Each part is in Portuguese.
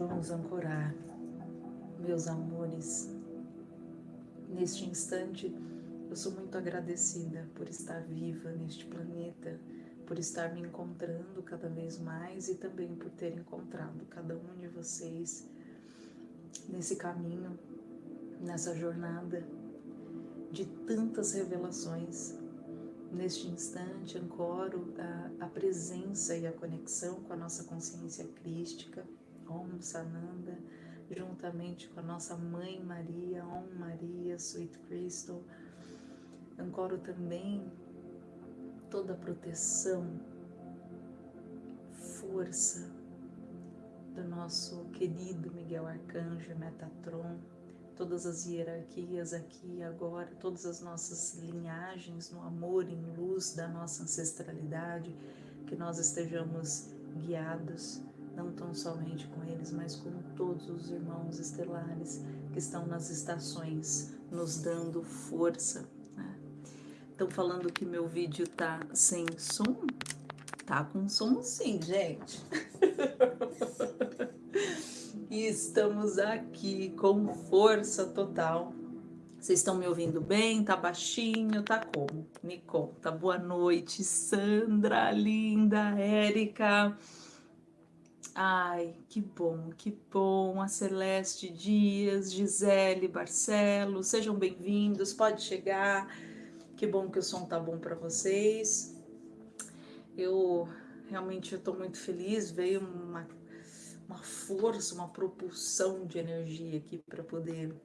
Vamos ancorar, meus amores. Neste instante, eu sou muito agradecida por estar viva neste planeta, por estar me encontrando cada vez mais e também por ter encontrado cada um de vocês nesse caminho, nessa jornada de tantas revelações. Neste instante, ancoro a, a presença e a conexão com a nossa consciência crística, Om Sananda, juntamente com a nossa Mãe Maria, Om Maria, Sweet Crystal. Ancoro também toda a proteção, força do nosso querido Miguel Arcanjo Metatron, todas as hierarquias aqui e agora, todas as nossas linhagens no amor, em luz da nossa ancestralidade, que nós estejamos guiados não tão somente com eles, mas com todos os irmãos estelares que estão nas estações, nos dando força. Estão né? falando que meu vídeo tá sem som? Tá com som sim, gente. e estamos aqui com força total. Vocês estão me ouvindo bem? Tá baixinho? Tá como? Me conta. Boa noite, Sandra, linda, Érica. Ai, que bom, que bom. A Celeste Dias, Gisele Barcelos, sejam bem-vindos, pode chegar. Que bom que o som tá bom para vocês. Eu realmente estou muito feliz, veio uma, uma força, uma propulsão de energia aqui para poder estar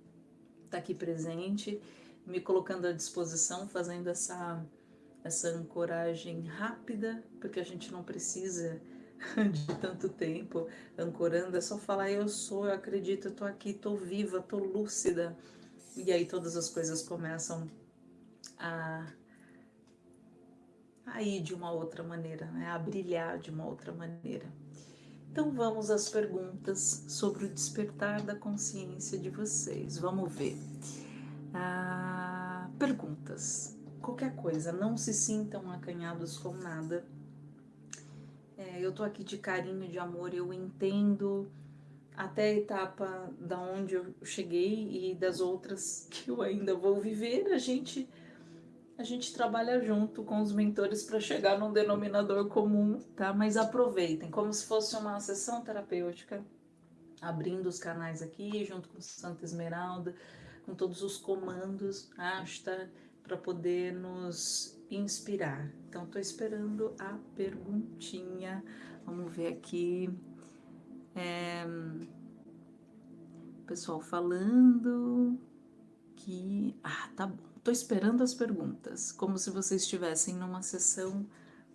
tá aqui presente, me colocando à disposição, fazendo essa, essa ancoragem rápida, porque a gente não precisa de tanto tempo ancorando, é só falar eu sou, eu acredito, eu tô aqui, tô viva, tô lúcida. E aí todas as coisas começam a, a ir de uma outra maneira, né? a brilhar de uma outra maneira. Então vamos às perguntas sobre o despertar da consciência de vocês. Vamos ver. Ah, perguntas. Qualquer coisa, não se sintam acanhados com nada é, eu tô aqui de carinho, de amor, eu entendo até a etapa da onde eu cheguei e das outras que eu ainda vou viver, a gente a gente trabalha junto com os mentores para chegar num denominador comum, tá? Mas aproveitem, como se fosse uma sessão terapêutica, abrindo os canais aqui, junto com Santa Esmeralda, com todos os comandos, asta, para poder nos inspirar. Então, estou esperando a perguntinha. Vamos ver aqui. É, pessoal falando que... Ah, tá bom. Estou esperando as perguntas, como se vocês estivessem numa sessão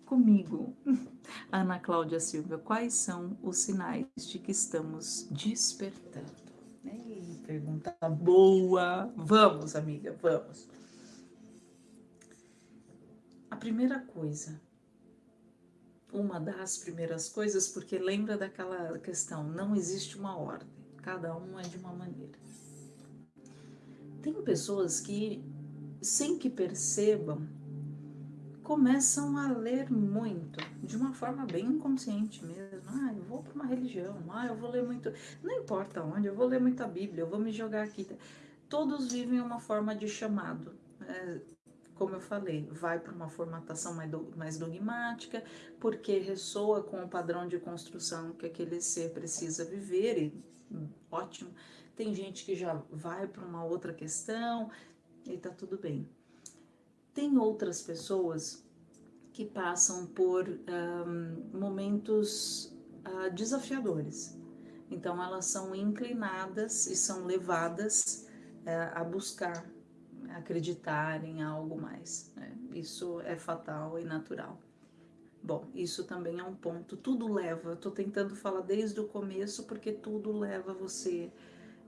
comigo. Ana Cláudia Silva, quais são os sinais de que estamos despertando? Ei, pergunta boa! Vamos, amiga, vamos! Primeira coisa, uma das primeiras coisas, porque lembra daquela questão, não existe uma ordem, cada um é de uma maneira. Tem pessoas que, sem que percebam, começam a ler muito, de uma forma bem inconsciente mesmo. Ah, eu vou para uma religião, ah, eu vou ler muito, não importa onde, eu vou ler muita Bíblia, eu vou me jogar aqui. Todos vivem uma forma de chamado. É, como eu falei, vai para uma formatação mais dogmática, porque ressoa com o padrão de construção que aquele ser precisa viver, e ótimo. Tem gente que já vai para uma outra questão e tá tudo bem. Tem outras pessoas que passam por um, momentos uh, desafiadores. Então elas são inclinadas e são levadas uh, a buscar acreditar em algo mais. Né? Isso é fatal e natural. Bom, isso também é um ponto. Tudo leva, estou tentando falar desde o começo, porque tudo leva você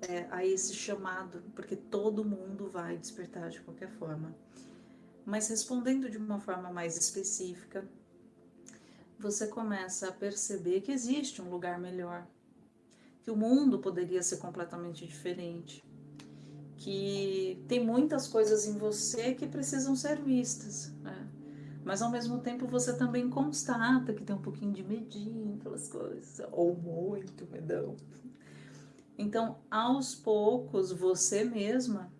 é, a esse chamado, porque todo mundo vai despertar de qualquer forma. Mas respondendo de uma forma mais específica, você começa a perceber que existe um lugar melhor, que o mundo poderia ser completamente diferente, que tem muitas coisas em você que precisam ser vistas, né? Mas ao mesmo tempo você também constata que tem um pouquinho de medinho pelas coisas, ou muito medão. Então, aos poucos, você mesma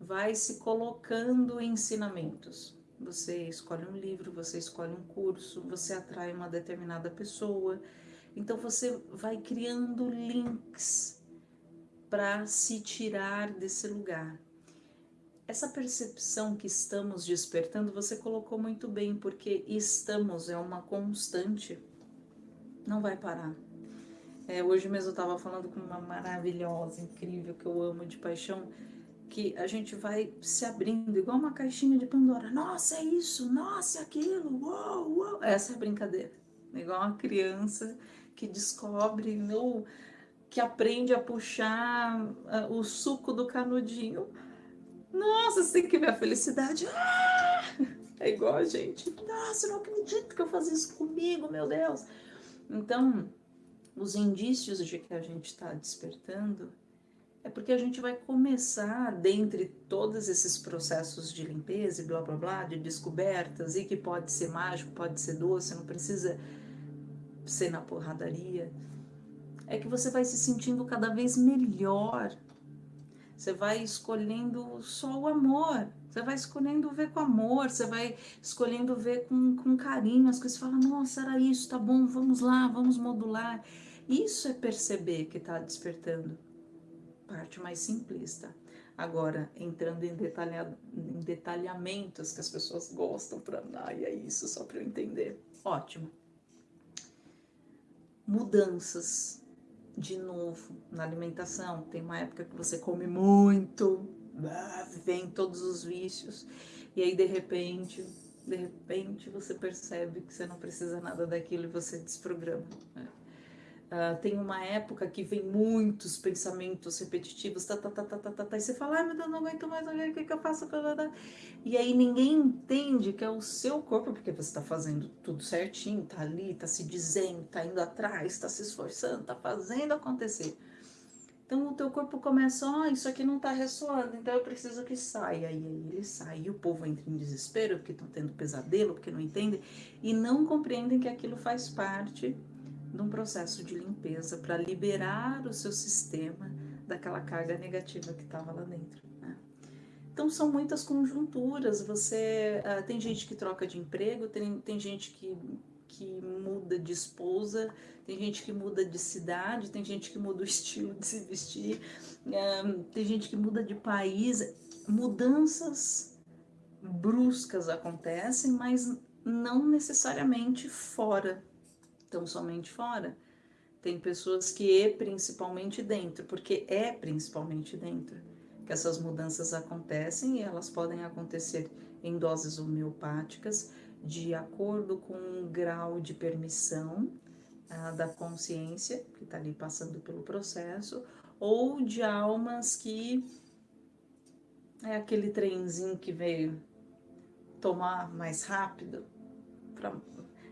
vai se colocando ensinamentos. Você escolhe um livro, você escolhe um curso, você atrai uma determinada pessoa. Então, você vai criando links para se tirar desse lugar. Essa percepção que estamos despertando, você colocou muito bem, porque estamos é uma constante, não vai parar. É, hoje mesmo eu estava falando com uma maravilhosa, incrível, que eu amo de paixão, que a gente vai se abrindo, igual uma caixinha de Pandora. Nossa, é isso, nossa, é aquilo, uou, uou. Essa é a brincadeira. Igual uma criança que descobre, no, que aprende a puxar uh, o suco do canudinho nossa, tem que ver a felicidade. Ah! É igual a gente. Nossa, eu não acredito que eu faço isso comigo, meu Deus. Então, os indícios de que a gente está despertando é porque a gente vai começar, dentre todos esses processos de limpeza e blá blá blá, de descobertas, e que pode ser mágico, pode ser doce, não precisa ser na porradaria, é que você vai se sentindo cada vez melhor você vai escolhendo só o amor. Você vai escolhendo ver com amor, você vai escolhendo ver com, com carinho as coisas. Você fala, nossa, era isso, tá bom, vamos lá, vamos modular. Isso é perceber que está despertando. Parte mais simplista. Agora, entrando em, detalha, em detalhamentos que as pessoas gostam para. Ai, é isso, só para eu entender. Ótimo. Mudanças de novo na alimentação. Tem uma época que você come muito, ah, vem todos os vícios, e aí de repente, de repente você percebe que você não precisa nada daquilo e você desprograma. Né? Uh, tem uma época que vem muitos pensamentos repetitivos, tá, tá, tá, tá, tá, tá, tá, e você fala, ai meu Deus, não aguento mais, o que, que eu faço? E aí ninguém entende que é o seu corpo, porque você está fazendo tudo certinho, tá ali, tá se dizendo, tá indo atrás, tá se esforçando, tá fazendo acontecer. Então o teu corpo começa, ó, oh, isso aqui não tá ressoando, então eu preciso que saia. E aí ele sai, e o povo entra em desespero, porque estão tendo pesadelo, porque não entendem, e não compreendem que aquilo faz parte de um processo de limpeza para liberar o seu sistema daquela carga negativa que estava lá dentro. Né? Então são muitas conjunturas. Você uh, tem gente que troca de emprego, tem, tem gente que, que muda de esposa, tem gente que muda de cidade, tem gente que muda o estilo de se vestir, uh, tem gente que muda de país. Mudanças bruscas acontecem, mas não necessariamente fora tão somente fora. Tem pessoas que é principalmente dentro, porque é principalmente dentro que essas mudanças acontecem e elas podem acontecer em doses homeopáticas de acordo com o grau de permissão ah, da consciência que está ali passando pelo processo ou de almas que é aquele trenzinho que veio tomar mais rápido para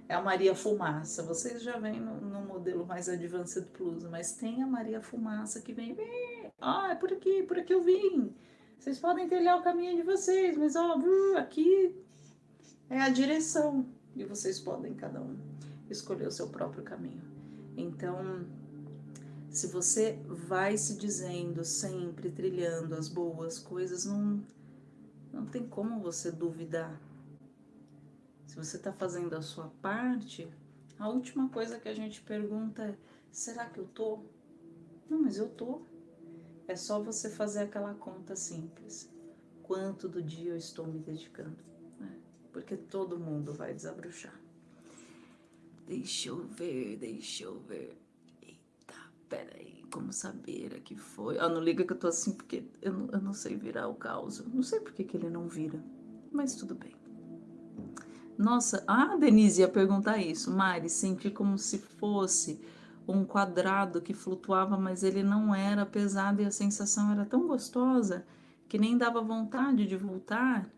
é a Maria Fumaça. Vocês já vêm no, no, modelo mais Advanced Plus, mas tem a Maria Fumaça que vem, ah, é por aqui, por aqui eu vim. Vocês podem trilhar o caminho de vocês, mas ó, aqui é a direção e vocês podem cada um escolher o seu próprio caminho. Então, se você vai se dizendo sempre trilhando as boas coisas, não não tem como você duvidar se você está fazendo a sua parte, a última coisa que a gente pergunta é: será que eu tô? Não, mas eu tô. É só você fazer aquela conta simples. Quanto do dia eu estou me dedicando? Né? Porque todo mundo vai desabrochar. Deixa eu ver, deixa eu ver. Eita, peraí, como saber a que foi? Ah, não liga que eu tô assim porque eu não, eu não sei virar o caos. Não sei por que, que ele não vira, mas tudo bem. Nossa, ah, Denise ia perguntar isso. Mari, senti como se fosse um quadrado que flutuava, mas ele não era pesado e a sensação era tão gostosa que nem dava vontade de voltar.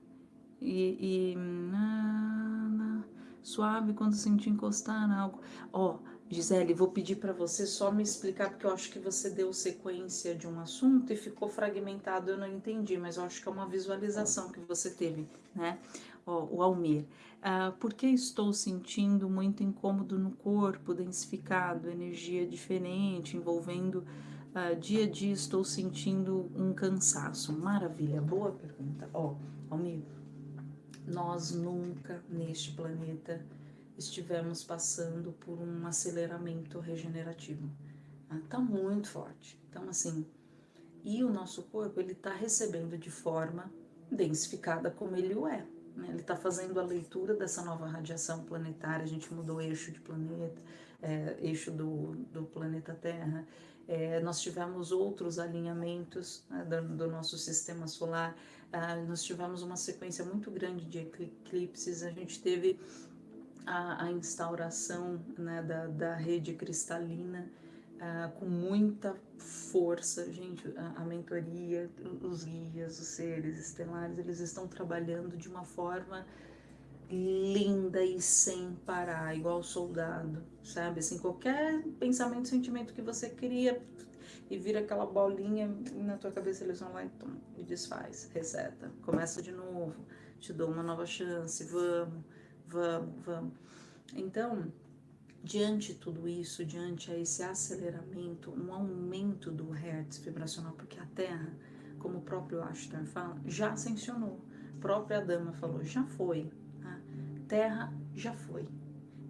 E, e ah, suave quando senti encostar algo. Ó, oh, Gisele, vou pedir para você só me explicar, porque eu acho que você deu sequência de um assunto e ficou fragmentado, eu não entendi, mas eu acho que é uma visualização que você teve, né? Ó, o Almir. Ah, por que estou sentindo muito incômodo no corpo, densificado, energia diferente, envolvendo Uh, dia a dia estou sentindo um cansaço. Maravilha, boa pergunta. Ó, oh, nós nunca neste planeta estivemos passando por um aceleramento regenerativo. Ah, tá muito forte. Então, assim, e o nosso corpo, ele tá recebendo de forma densificada como ele o é. Né? Ele está fazendo a leitura dessa nova radiação planetária, a gente mudou o eixo de planeta, é, eixo do, do planeta Terra, é, nós tivemos outros alinhamentos né, do, do, nosso sistema solar, ah, nós tivemos uma sequência muito grande de eclipses, a gente teve a, a instauração né, da, da rede cristalina, Uh, com muita força, gente, a, a, mentoria, os guias, os seres estelares, eles estão trabalhando de uma forma linda e sem parar, igual soldado, sabe? Assim, qualquer pensamento, sentimento que você cria e vira aquela bolinha na tua cabeça, eles vão lá e, tom, e desfaz, reseta, começa de novo, te dou uma nova chance, vamos, vamos, vamos. Então, diante de tudo isso, diante a esse aceleramento, um aumento do hertz vibracional, porque a Terra, como o próprio Ashtar fala, já ascensionou. A própria dama falou, já foi. A Terra já foi.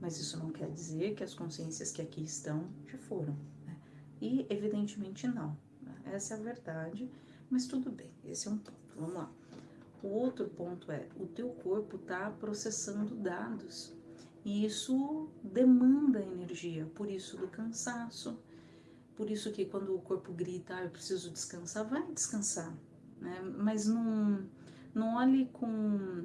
Mas isso não quer dizer que as consciências que aqui estão já foram. Né? E evidentemente não. Né? Essa é a verdade, mas tudo bem, esse é um ponto. Vamos lá. O outro ponto é, o teu corpo está processando dados e isso demanda energia, por isso do cansaço. Por isso que quando o corpo grita, ah, eu preciso descansar, vai descansar. Né? Mas não, não olhe com,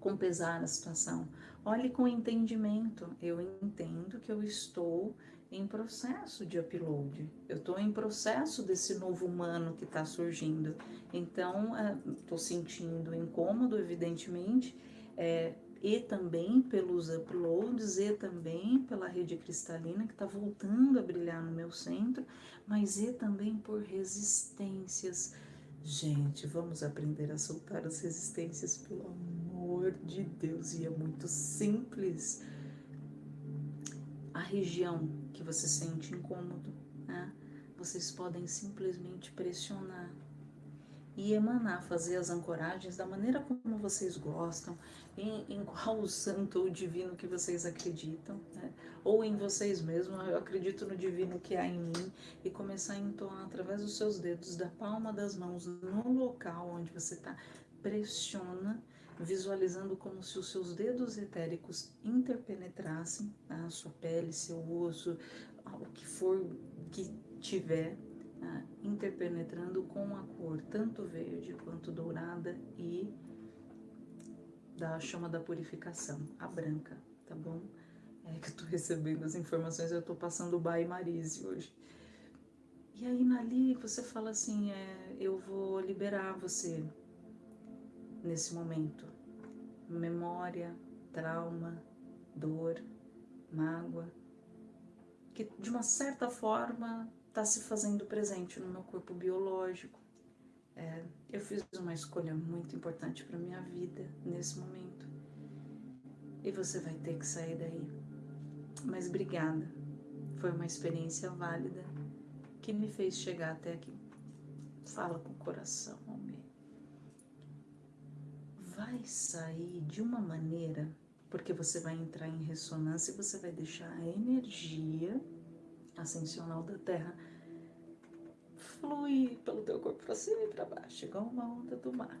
com pesar a situação. Olhe com entendimento. Eu entendo que eu estou em processo de upload. Eu estou em processo desse novo humano que está surgindo. Então, estou é, sentindo incômodo, evidentemente. É, e também pelos uploads, e também pela rede cristalina que está voltando a brilhar no meu centro, mas e também por resistências. Gente, vamos aprender a soltar as resistências, pelo amor de Deus, e é muito simples. A região que você sente incômodo, né? Vocês podem simplesmente pressionar e emanar, fazer as ancoragens da maneira como vocês gostam, em, em qual santo ou divino que vocês acreditam, né? ou em vocês mesmos, eu acredito no divino que há em mim, e começar a entoar através dos seus dedos, da palma das mãos, no local onde você está, pressiona, visualizando como se os seus dedos etéricos interpenetrassem a sua pele, seu osso, o que for que tiver, interpenetrando com a cor tanto verde quanto dourada e da chama da purificação, a branca, tá bom? É que eu tô recebendo as informações, eu tô passando o Bai Marise hoje. E aí, Nali, você fala assim, é, eu vou liberar você nesse momento. Memória, trauma, dor, mágoa, que de uma certa forma está se fazendo presente no meu corpo biológico. É, eu fiz uma escolha muito importante para minha vida nesse momento. E você vai ter que sair daí. Mas obrigada. Foi uma experiência válida que me fez chegar até aqui. Fala com o coração, homem. Vai sair de uma maneira, porque você vai entrar em ressonância e você vai deixar a energia ascensional da Terra flui pelo teu corpo para cima e para baixo, igual uma onda do mar.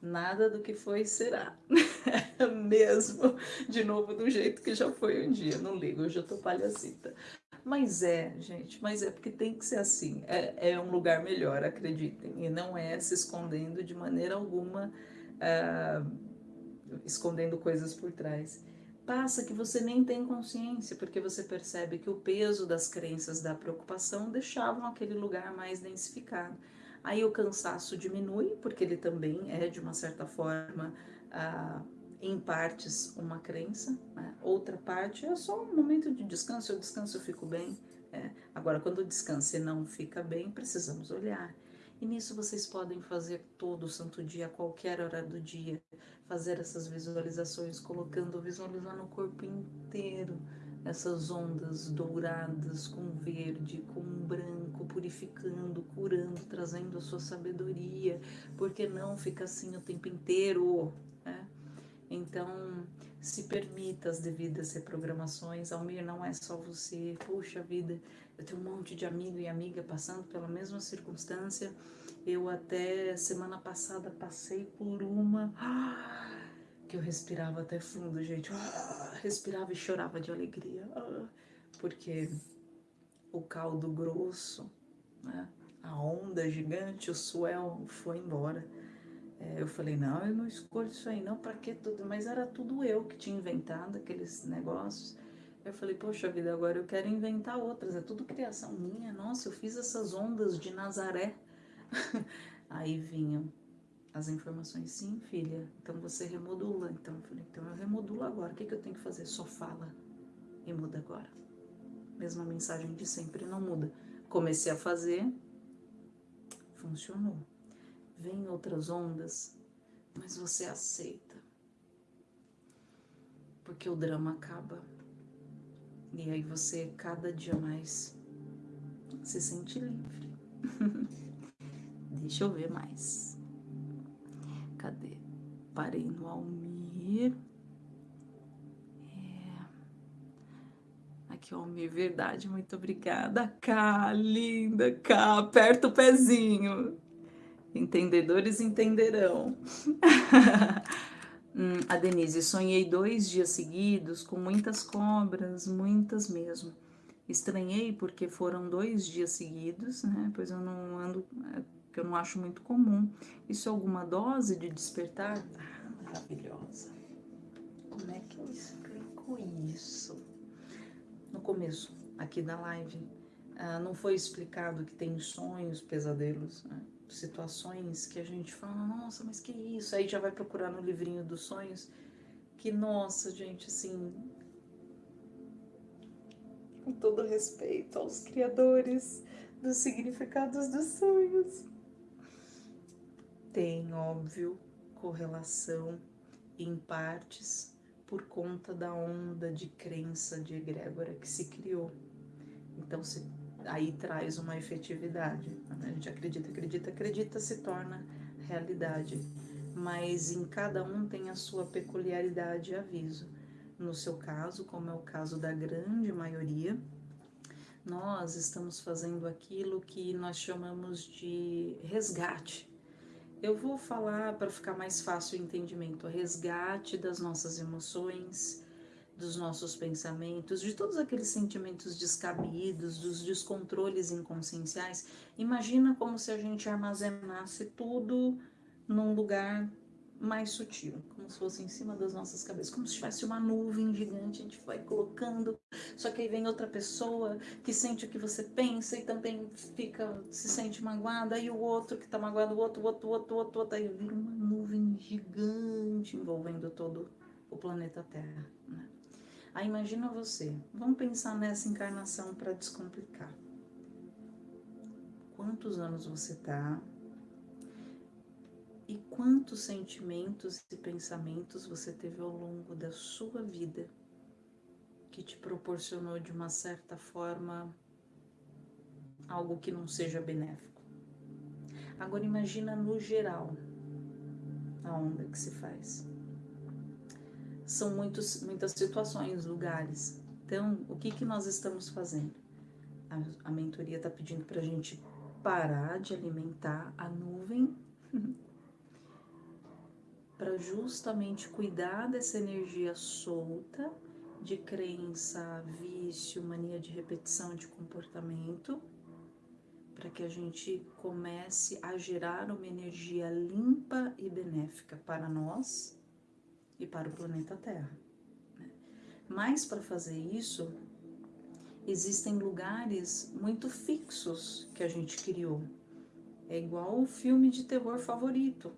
Nada do que foi será. Mesmo, de novo, do jeito que já foi um dia. Não ligo, eu já tô palhacita. Mas é, gente, mas é porque tem que ser assim. É, é um lugar melhor, acreditem. E não é se escondendo de maneira alguma, uh, escondendo coisas por trás passa que você nem tem consciência, porque você percebe que o peso das crenças da preocupação deixavam aquele lugar mais densificado. Aí o cansaço diminui, porque ele também é, de uma certa forma, ah, em partes, uma crença. Né? Outra parte é só um momento de descanso, eu descanso, eu fico bem. É. Agora, quando o descanso não fica bem, precisamos olhar. E nisso vocês podem fazer todo santo dia, a qualquer hora do dia, fazer essas visualizações, colocando, visualizando o corpo inteiro, essas ondas douradas com verde, com branco, purificando, curando, trazendo a sua sabedoria, porque não fica assim o tempo inteiro? Então, se permita as devidas reprogramações. Almir, não é só você. Puxa vida, eu tenho um monte de amigo e amiga passando pela mesma circunstância. Eu até semana passada passei por uma que eu respirava até fundo, gente. Respirava e chorava de alegria. Porque o caldo grosso, né? a onda gigante, o swell foi embora. É, eu falei, não, eu não escolho isso aí, não, para que tudo? Mas era tudo eu que tinha inventado aqueles negócios. Eu falei, poxa vida, agora eu quero inventar outras, é tudo criação minha. Nossa, eu fiz essas ondas de Nazaré. aí vinham as informações, sim, filha, então você remodula. Então eu falei, então eu remodulo agora, o que, que eu tenho que fazer? Só fala e muda agora. Mesma mensagem de sempre, não muda. Comecei a fazer, funcionou vem outras ondas, mas você aceita. Porque o drama acaba. E aí você cada dia mais se sente livre. Deixa eu ver mais. Cadê? Parei no Almir. É. Aqui, Almir, verdade, muito obrigada. Cá, linda, cá, aperta o pezinho. Entendedores entenderão. hum, a Denise, sonhei dois dias seguidos com muitas cobras, muitas mesmo. Estranhei porque foram dois dias seguidos, né? Pois eu não ando, é, que eu não acho muito comum. Isso é alguma dose de despertar? Ah, maravilhosa. Como é que eu explico isso? No começo aqui da live, ah, não foi explicado que tem sonhos, pesadelos, né? Situações que a gente fala, nossa, mas que isso? Aí já vai procurar no livrinho dos sonhos, que nossa, gente, assim, com todo respeito aos criadores dos significados dos sonhos, tem, óbvio, correlação em partes por conta da onda de crença de egrégora que se criou. Então, se aí traz uma efetividade. Né? A gente acredita, acredita, acredita, se torna realidade. Mas em cada um tem a sua peculiaridade e aviso. No seu caso, como é o caso da grande maioria, nós estamos fazendo aquilo que nós chamamos de resgate. Eu vou falar para ficar mais fácil o entendimento, resgate das nossas emoções, dos nossos pensamentos, de todos aqueles sentimentos descabidos, dos descontroles inconscienciais. Imagina como se a gente armazenasse tudo num lugar mais sutil, como se fosse em cima das nossas cabeças, como se tivesse uma nuvem gigante, a gente vai colocando, só que aí vem outra pessoa que sente o que você pensa e também fica, se sente magoada, aí o outro que tá magoado, o outro, o outro, o outro, o outro, outro, aí vira uma nuvem gigante envolvendo todo o planeta Terra, né? Aí imagina você, vamos pensar nessa encarnação para descomplicar. Quantos anos você tá? E quantos sentimentos e pensamentos você teve ao longo da sua vida que te proporcionou de uma certa forma algo que não seja benéfico? Agora imagina no geral a onda que se faz são muitos, muitas situações, lugares. Então, o que, que nós estamos fazendo? A, a mentoria está pedindo para a gente parar de alimentar a nuvem para justamente cuidar dessa energia solta de crença, vício, mania de repetição de comportamento, para que a gente comece a gerar uma energia limpa e benéfica para nós e para o planeta Terra. Né? Mas para fazer isso, existem lugares muito fixos que a gente criou. É igual o filme de terror favorito.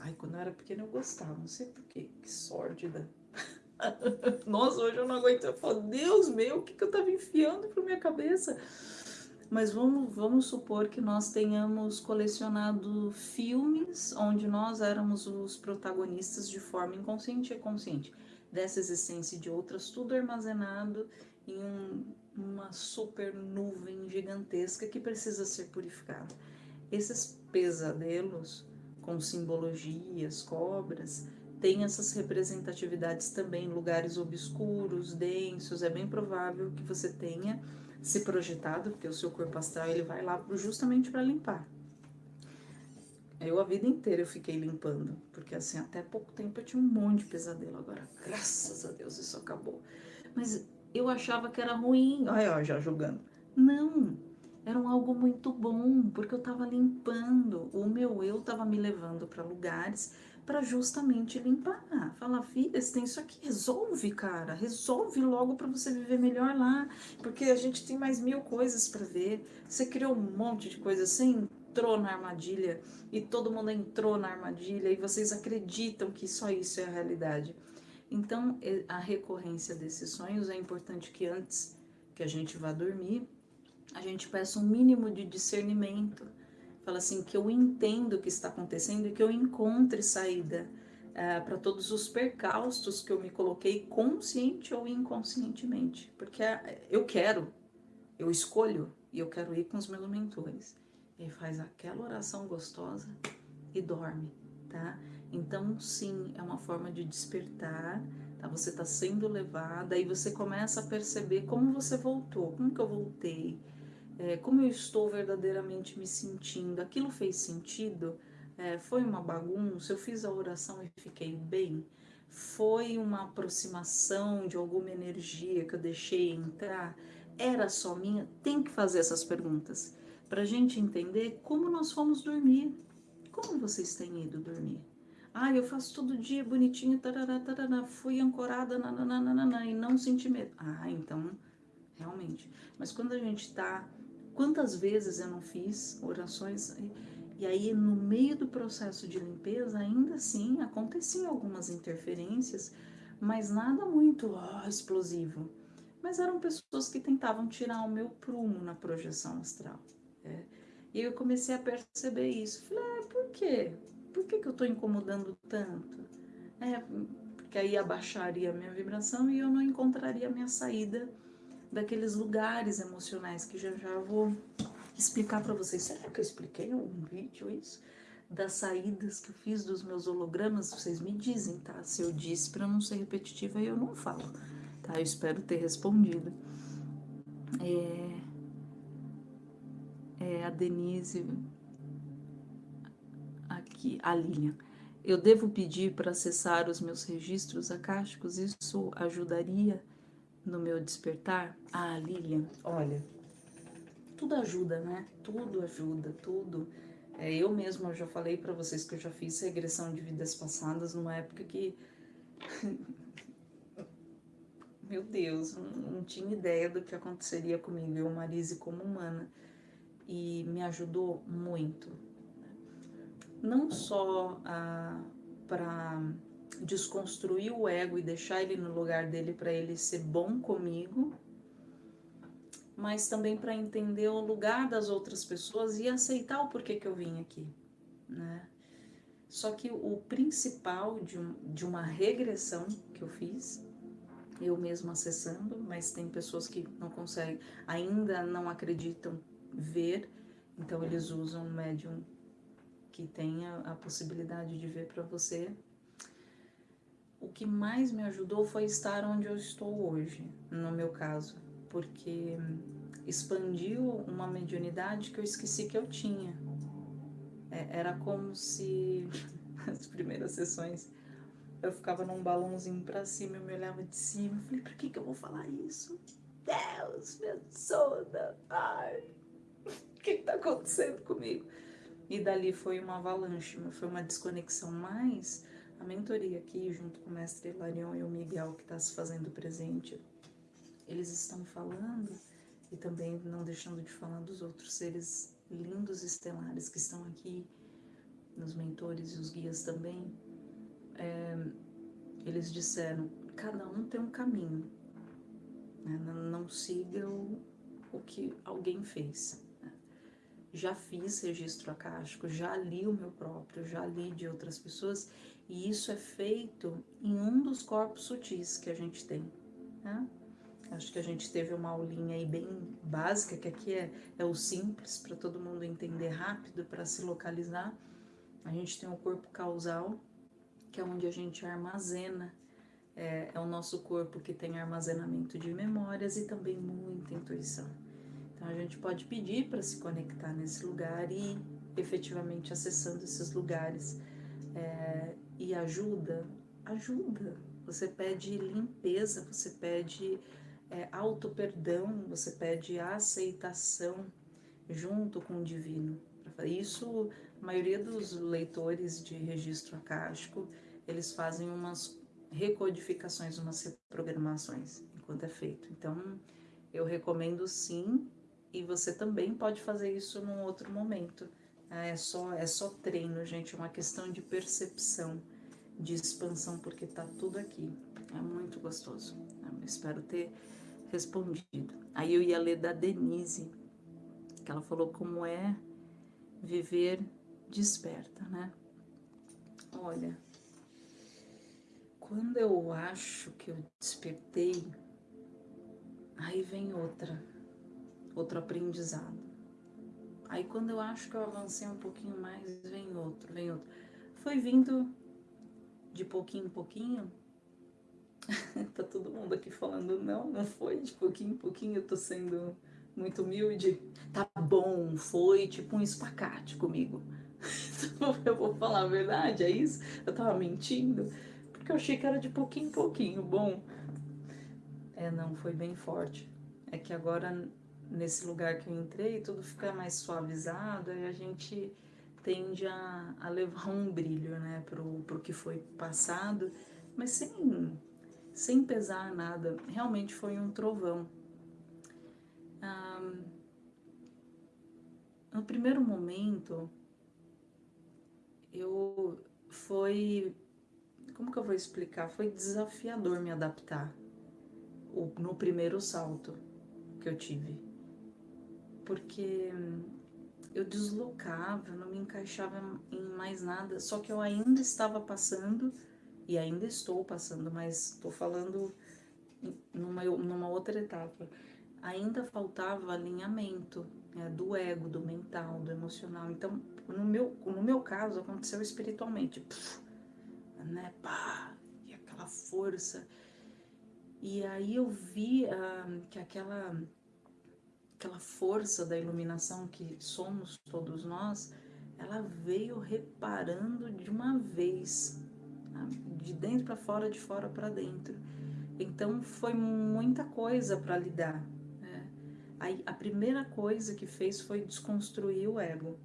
Ai, quando eu era pequena eu gostava, não sei porquê, que sórdida. Nossa, hoje eu não aguento. Eu falo, Deus meu, o que, que eu tava enfiando pra minha cabeça? Mas vamos, vamos supor que nós tenhamos colecionado filmes onde nós éramos os protagonistas de forma inconsciente e consciente. dessa existência e de outras, tudo armazenado em um, uma super nuvem gigantesca que precisa ser purificada. Esses pesadelos com simbologias, cobras, têm essas representatividades também em lugares obscuros, densos. É bem provável que você tenha se projetado, porque o seu corpo astral ele vai lá justamente para limpar. Eu a vida inteira eu fiquei limpando, porque assim, até pouco tempo eu tinha um monte de pesadelo, agora graças a Deus isso acabou. Mas eu achava que era ruim, olha, ó, já julgando. Não, era um algo muito bom, porque eu estava limpando, o meu eu estava me levando para lugares para justamente limpar. Falar, filha, você tem isso aqui, resolve, cara, resolve logo para você viver melhor lá, porque a gente tem mais mil coisas para ver. Você criou um monte de coisas, assim entrou na armadilha e todo mundo entrou na armadilha e vocês acreditam que só isso é a realidade. Então, a recorrência desses sonhos é importante que antes que a gente vá dormir, a gente peça um mínimo de discernimento. Fala assim, que eu entendo o que está acontecendo e que eu encontre saída uh, para todos os percalços que eu me coloquei consciente ou inconscientemente. Porque uh, eu quero, eu escolho e eu quero ir com os meus mentores e faz aquela oração gostosa e dorme, tá? Então, sim, é uma forma de despertar, tá? Você está sendo levada, aí você começa a perceber como você voltou, como que eu voltei, é, como eu estou verdadeiramente me sentindo, aquilo fez sentido, é, foi uma bagunça, eu fiz a oração e fiquei bem, foi uma aproximação de alguma energia que eu deixei entrar, era só minha? Tem que fazer essas perguntas para a gente entender como nós fomos dormir. Como vocês têm ido dormir? Ah, eu faço todo dia bonitinho, tarará, tarará, fui ancorada nananana, e não senti medo. Ah, então, realmente. Mas quando a gente está. Quantas vezes eu não fiz orações e, aí no meio do processo de limpeza, ainda assim, aconteciam algumas interferências, mas nada muito oh, explosivo. Mas eram pessoas que tentavam tirar o meu prumo na projeção astral. É. E eu comecei a perceber isso. Falei, ah, por quê? Por que, que eu estou incomodando tanto? É, porque aí abaixaria a minha vibração e eu não encontraria a minha saída daqueles lugares emocionais que já já vou explicar para vocês. Será que eu expliquei em algum vídeo isso? Das saídas que eu fiz dos meus hologramas, vocês me dizem, tá? Se eu disse para não ser repetitiva, eu não falo, tá? Eu espero ter respondido. É, é, a Denise, aqui, a Lilian. Eu devo pedir para acessar os meus registros acásticos? Isso ajudaria no meu despertar? Ah, Lilian, olha, tudo ajuda, né? Tudo ajuda, tudo. É, eu mesma já falei para vocês que eu já fiz regressão de vidas passadas numa época que meu Deus, não, não, tinha ideia do que aconteceria comigo, eu, Marise, como humana e me ajudou muito. Não só ah, para desconstruir o ego e deixar ele no lugar dele para ele ser bom comigo, mas também para entender o lugar das outras pessoas e aceitar o porquê que eu vim aqui, né? Só que o principal de, um, de uma regressão que eu fiz, eu mesma acessando, mas tem pessoas que não conseguem, ainda não acreditam ver, então eles usam um médium que tenha a possibilidade de ver para você. O que mais me ajudou foi estar onde eu estou hoje, no meu caso, porque expandiu uma mediunidade que eu esqueci que eu tinha. É, era como se as primeiras sessões eu ficava num balãozinho para cima, eu me olhava de cima, eu falei, por que que eu vou falar isso? Deus, me ajuda, ai, o que está acontecendo comigo? E dali foi uma avalanche, foi uma desconexão mais a mentoria aqui, junto com o mestre Larion e o Miguel, que está se fazendo presente, eles estão falando e também não deixando de falar dos outros seres lindos estelares que estão aqui, nos mentores e os guias também. É, eles disseram: cada um tem um caminho, né? não, não siga o, o que alguém fez. já fiz registro acástico, já li o meu próprio, já li de outras pessoas, e isso é feito em um dos corpos sutis que a gente tem. Né? Acho que a gente teve uma aulinha aí bem básica, que aqui é, é o simples, para todo mundo entender rápido, para se localizar. A gente tem o corpo causal, que é onde a gente armazena, é, é o nosso corpo que tem armazenamento de memórias e também muita intuição. Então a gente pode pedir para se conectar nesse lugar e efetivamente acessando esses lugares. É, e ajuda, ajuda. Você pede limpeza, você pede é, auto-perdão, você pede aceitação junto com o divino. Isso, a maioria dos leitores de registro acástico, eles fazem umas recodificações, umas reprogramações enquanto é feito. Então, eu recomendo sim e você também pode fazer isso num outro momento. É só, é só treino, gente, é uma questão de percepção, de expansão, porque tá tudo aqui. É muito gostoso. Eu espero ter respondido. Aí eu ia ler da Denise, que ela falou como é viver desperta, né? Olha, quando eu acho que eu despertei, aí vem outra outro aprendizado. Aí quando eu acho que eu avancei um pouquinho mais, vem outro, vem outro. Foi vindo de pouquinho em pouquinho. tá todo mundo aqui falando, não, não foi de pouquinho em pouquinho, eu tô sendo muito humilde. Tá bom, foi tipo um espacate comigo. eu vou falar a verdade, é isso? Eu tava mentindo, porque eu achei que era de pouquinho em pouquinho. Bom, é, não, foi bem forte. É que agora nesse lugar que eu entrei, tudo fica mais suavizado e a gente tende a, a levar um brilho, né, pro, pro que foi passado, mas sem, sem pesar nada. Realmente foi um trovão. Ah, no primeiro momento, eu foi, como que eu vou explicar? Foi desafiador me adaptar no primeiro salto que eu tive porque eu deslocava, não me encaixava em mais nada, só que eu ainda estava passando e ainda estou passando, mas estou falando numa, numa outra etapa. Ainda faltava alinhamento né, do ego, do mental, do emocional. Então, no meu, no meu caso, aconteceu espiritualmente. Puf, né, pá, e aquela força. E aí eu vi uh, que aquela aquela força da iluminação que somos todos nós, ela veio reparando de uma vez, de dentro para fora, de fora para dentro. Então foi muita coisa para lidar. Né? Aí a primeira coisa que fez foi desconstruir o ego,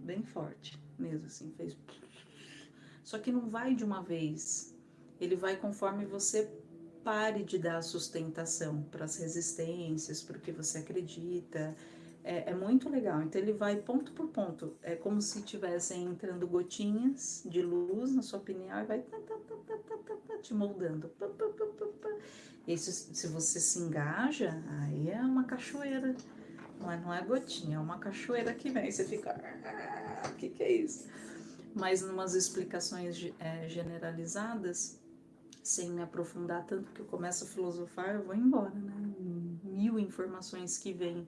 bem forte mesmo assim, fez. Só que não vai de uma vez, ele vai conforme você pare de dar sustentação para as resistências, para o que você acredita. É, é, muito legal. Então ele vai ponto por ponto. É como se tivessem entrando gotinhas de luz na sua opinião e vai tá, tá, tá, te moldando. E se, se você se engaja, aí é uma cachoeira. Não é, não é gotinha, é uma cachoeira que vem. Você fica. Ah, o que, que é isso? Mas, numas explicações é, generalizadas, sem me aprofundar tanto que eu começo a filosofar, eu vou embora, né? Mil informações que vêm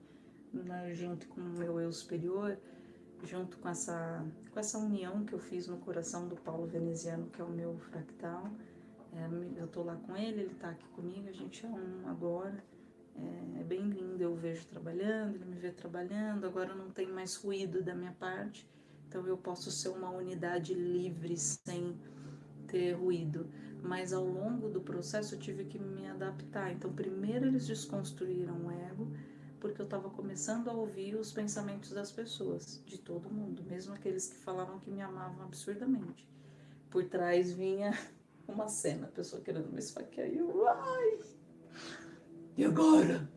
né, junto com o meu eu superior, junto com essa, com essa união que eu fiz no coração do Paulo Veneziano, que é o meu fractal. É, eu tô lá com ele, ele tá aqui comigo, a gente é um agora. É, é bem lindo, eu vejo trabalhando, ele me vê trabalhando, agora não tem mais ruído da minha parte, então eu posso ser uma unidade livre, sem ter ruído mas ao longo do processo eu tive que me adaptar. Então, primeiro eles desconstruíram o ego, porque eu estava começando a ouvir os pensamentos das pessoas, de todo mundo, mesmo aqueles que falavam que me amavam absurdamente. Por trás vinha uma cena, a pessoa querendo me esfaquear, e eu, ai! E agora?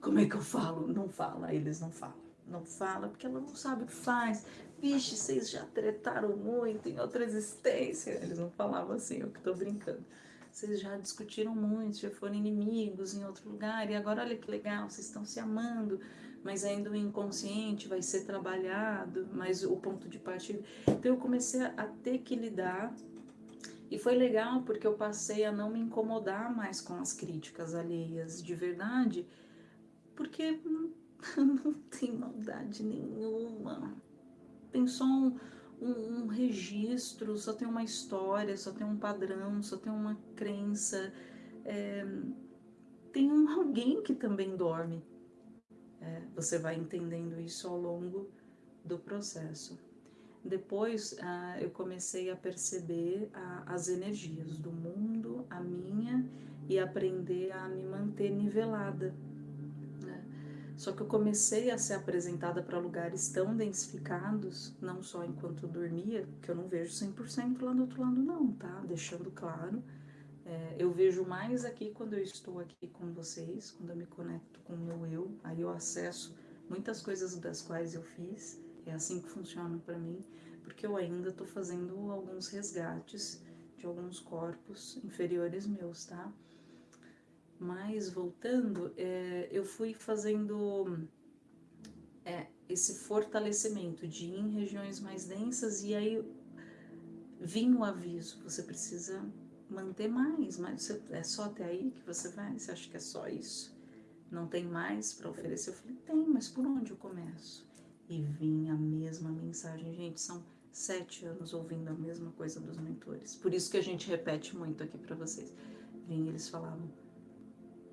Como é que eu falo? Não fala, eles não falam. Não fala porque ela não sabe o que faz vixe, vocês já tretaram muito em outra existência. Eles não falavam assim, eu que tô brincando. vocês já discutiram muito, já foram inimigos em outro lugar, e agora olha que legal, vocês estão se amando, mas ainda o inconsciente vai ser trabalhado, mas o ponto de partida. Então eu comecei a ter que lidar, e foi legal porque eu passei a não me incomodar mais com as críticas alheias de verdade, porque não, não tem maldade nenhuma. Tem só um, um, um, registro, só tem uma história, só tem um padrão, só tem uma crença. É, tem um alguém que também dorme. É, você vai entendendo isso ao longo do processo. Depois ah, eu comecei a perceber ah, as energias do mundo, a minha, e aprender a me manter nivelada. Só que eu comecei a ser apresentada para lugares tão densificados, não só enquanto dormia, que eu não vejo 100% lá do outro lado não, tá? Deixando claro é, eu vejo mais aqui quando eu estou aqui com vocês, quando eu me conecto com o meu eu, aí eu acesso muitas coisas das quais eu fiz, é assim que funciona para mim, porque eu ainda estou fazendo alguns resgates de alguns corpos inferiores meus, tá? Mas voltando, é, eu fui fazendo é, esse fortalecimento de ir em regiões mais densas e aí vinha o aviso, você precisa manter mais, mas você, é só até aí que você vai? Você acha que é só isso? Não tem mais para oferecer? Eu falei, tem, mas por onde eu começo? E vinha a mesma mensagem, gente, são sete anos ouvindo a mesma coisa dos mentores. Por isso que a gente repete muito aqui para vocês. Vinha, eles falavam,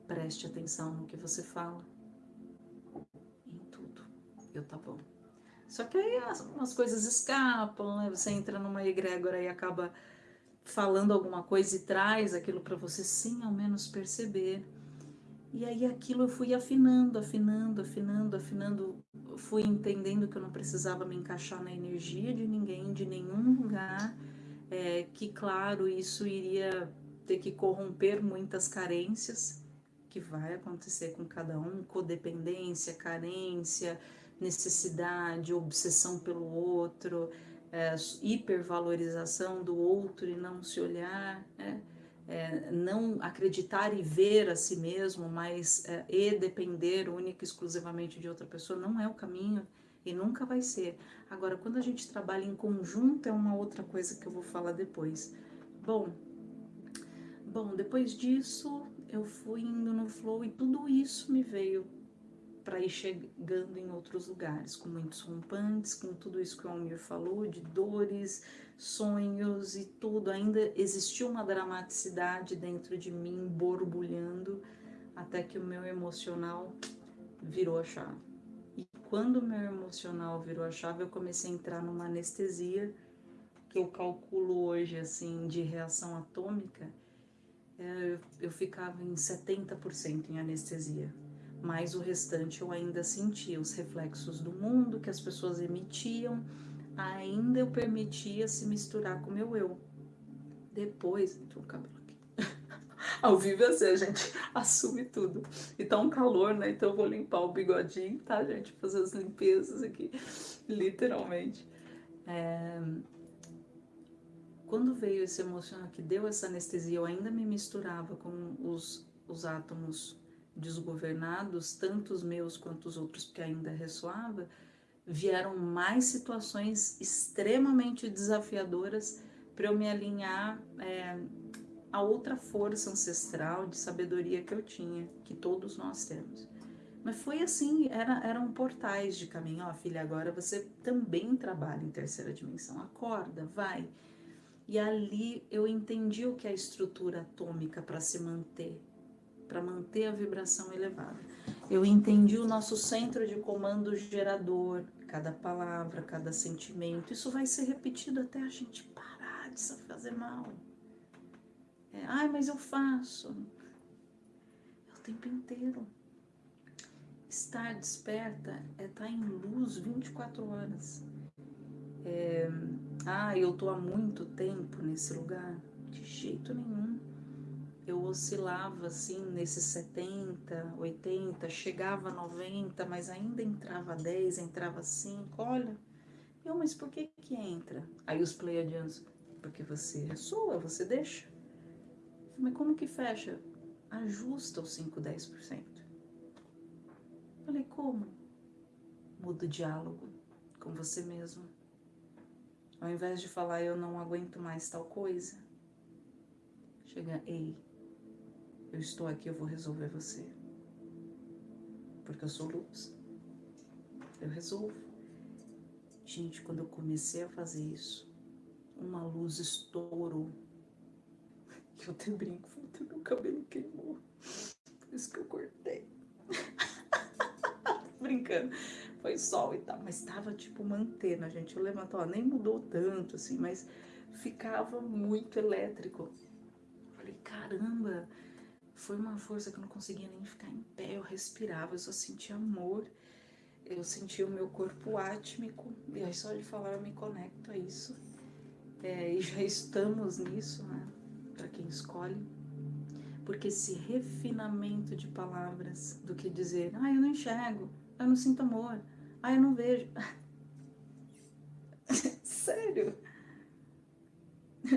preste atenção no que você fala, em tudo. Eu, tá bom. Só que aí as, umas coisas escapam, né? Você entra numa egrégora e acaba falando alguma coisa e traz aquilo para você sem ao menos perceber. E aí aquilo eu fui afinando, afinando, afinando, afinando, fui entendendo que eu não precisava me encaixar na energia de ninguém, de nenhum lugar, é, que claro, isso iria ter que corromper muitas carências, que vai acontecer com cada um, codependência, carência, necessidade, obsessão pelo outro, é, hipervalorização do outro e não se olhar, né? é, não acreditar e ver a si mesmo, mas é, e depender única e exclusivamente de outra pessoa, não é o caminho e nunca vai ser. Agora, quando a gente trabalha em conjunto, é uma outra coisa que eu vou falar depois. Bom, bom, depois disso eu fui indo no flow e tudo isso me veio para ir chegando em outros lugares, com muitos rompantes, com tudo isso que o Almir falou, de dores, sonhos e tudo. Ainda existiu uma dramaticidade dentro de mim, borbulhando, até que o meu emocional virou a chave. E quando o meu emocional virou a chave, eu comecei a entrar numa anestesia, que eu calculo hoje, assim, de reação atômica, eu ficava em 70% em anestesia mas o restante eu ainda sentia os reflexos do mundo que as pessoas emitiam, ainda eu permitia se misturar com o meu eu. Depois, entrou cabelo. Ao vivo é assim, a gente assume tudo. E tá um calor, né? Então eu vou limpar o bigodinho, tá, gente? Fazer as limpezas aqui, literalmente. É... Quando veio esse emocional que deu essa anestesia, eu ainda me misturava com os, os átomos desgovernados, tanto os meus quanto os outros, porque ainda ressoava, vieram mais situações extremamente desafiadoras para eu me alinhar é, a outra força ancestral de sabedoria que eu tinha, que todos nós temos. Mas foi assim, era, eram portais de caminho. Ó, filha, agora você também trabalha em terceira dimensão. Acorda, vai. E ali eu entendi o que é a estrutura atômica para se manter para manter a vibração elevada. Eu entendi o nosso centro de comando gerador, cada palavra, cada sentimento. Isso vai ser repetido até a gente parar de se fazer mal. É, Ai, mas eu faço. É o tempo inteiro. Estar desperta é estar tá em luz 24 horas. É, ah, eu estou há muito tempo nesse lugar. De jeito nenhum eu oscilava assim nesses 70, 80, chegava a 90, mas ainda entrava 10, entrava 5. Olha, eu, mas por que que entra? Aí os pleiadianos, porque você é sua, você deixa. Mas como que fecha? Ajusta os 5, 10%. Falei, como? Muda o diálogo com você mesmo. Ao invés de falar eu não aguento mais tal coisa, chega, ei, eu estou aqui, eu vou resolver você. Porque eu sou luz. Eu resolvo. Gente, quando eu comecei a fazer isso, uma luz estourou. Eu até brinco, meu cabelo queimou. Por isso que eu cortei. Brincando foi sol e tal, mas estava tipo uma antena, gente. Eu levanto, ó, nem mudou tanto assim, mas ficava muito elétrico. Falei, caramba, foi uma força que eu não conseguia nem ficar em pé, eu respirava, eu só sentia amor, eu sentia o meu corpo átmico, e aí só de falar eu me conecto a isso. É, e já estamos nisso, né? Para quem escolhe. Porque esse refinamento de palavras do que dizer, ah, eu não enxergo, eu não sinto amor. Ah, eu não vejo. Sério?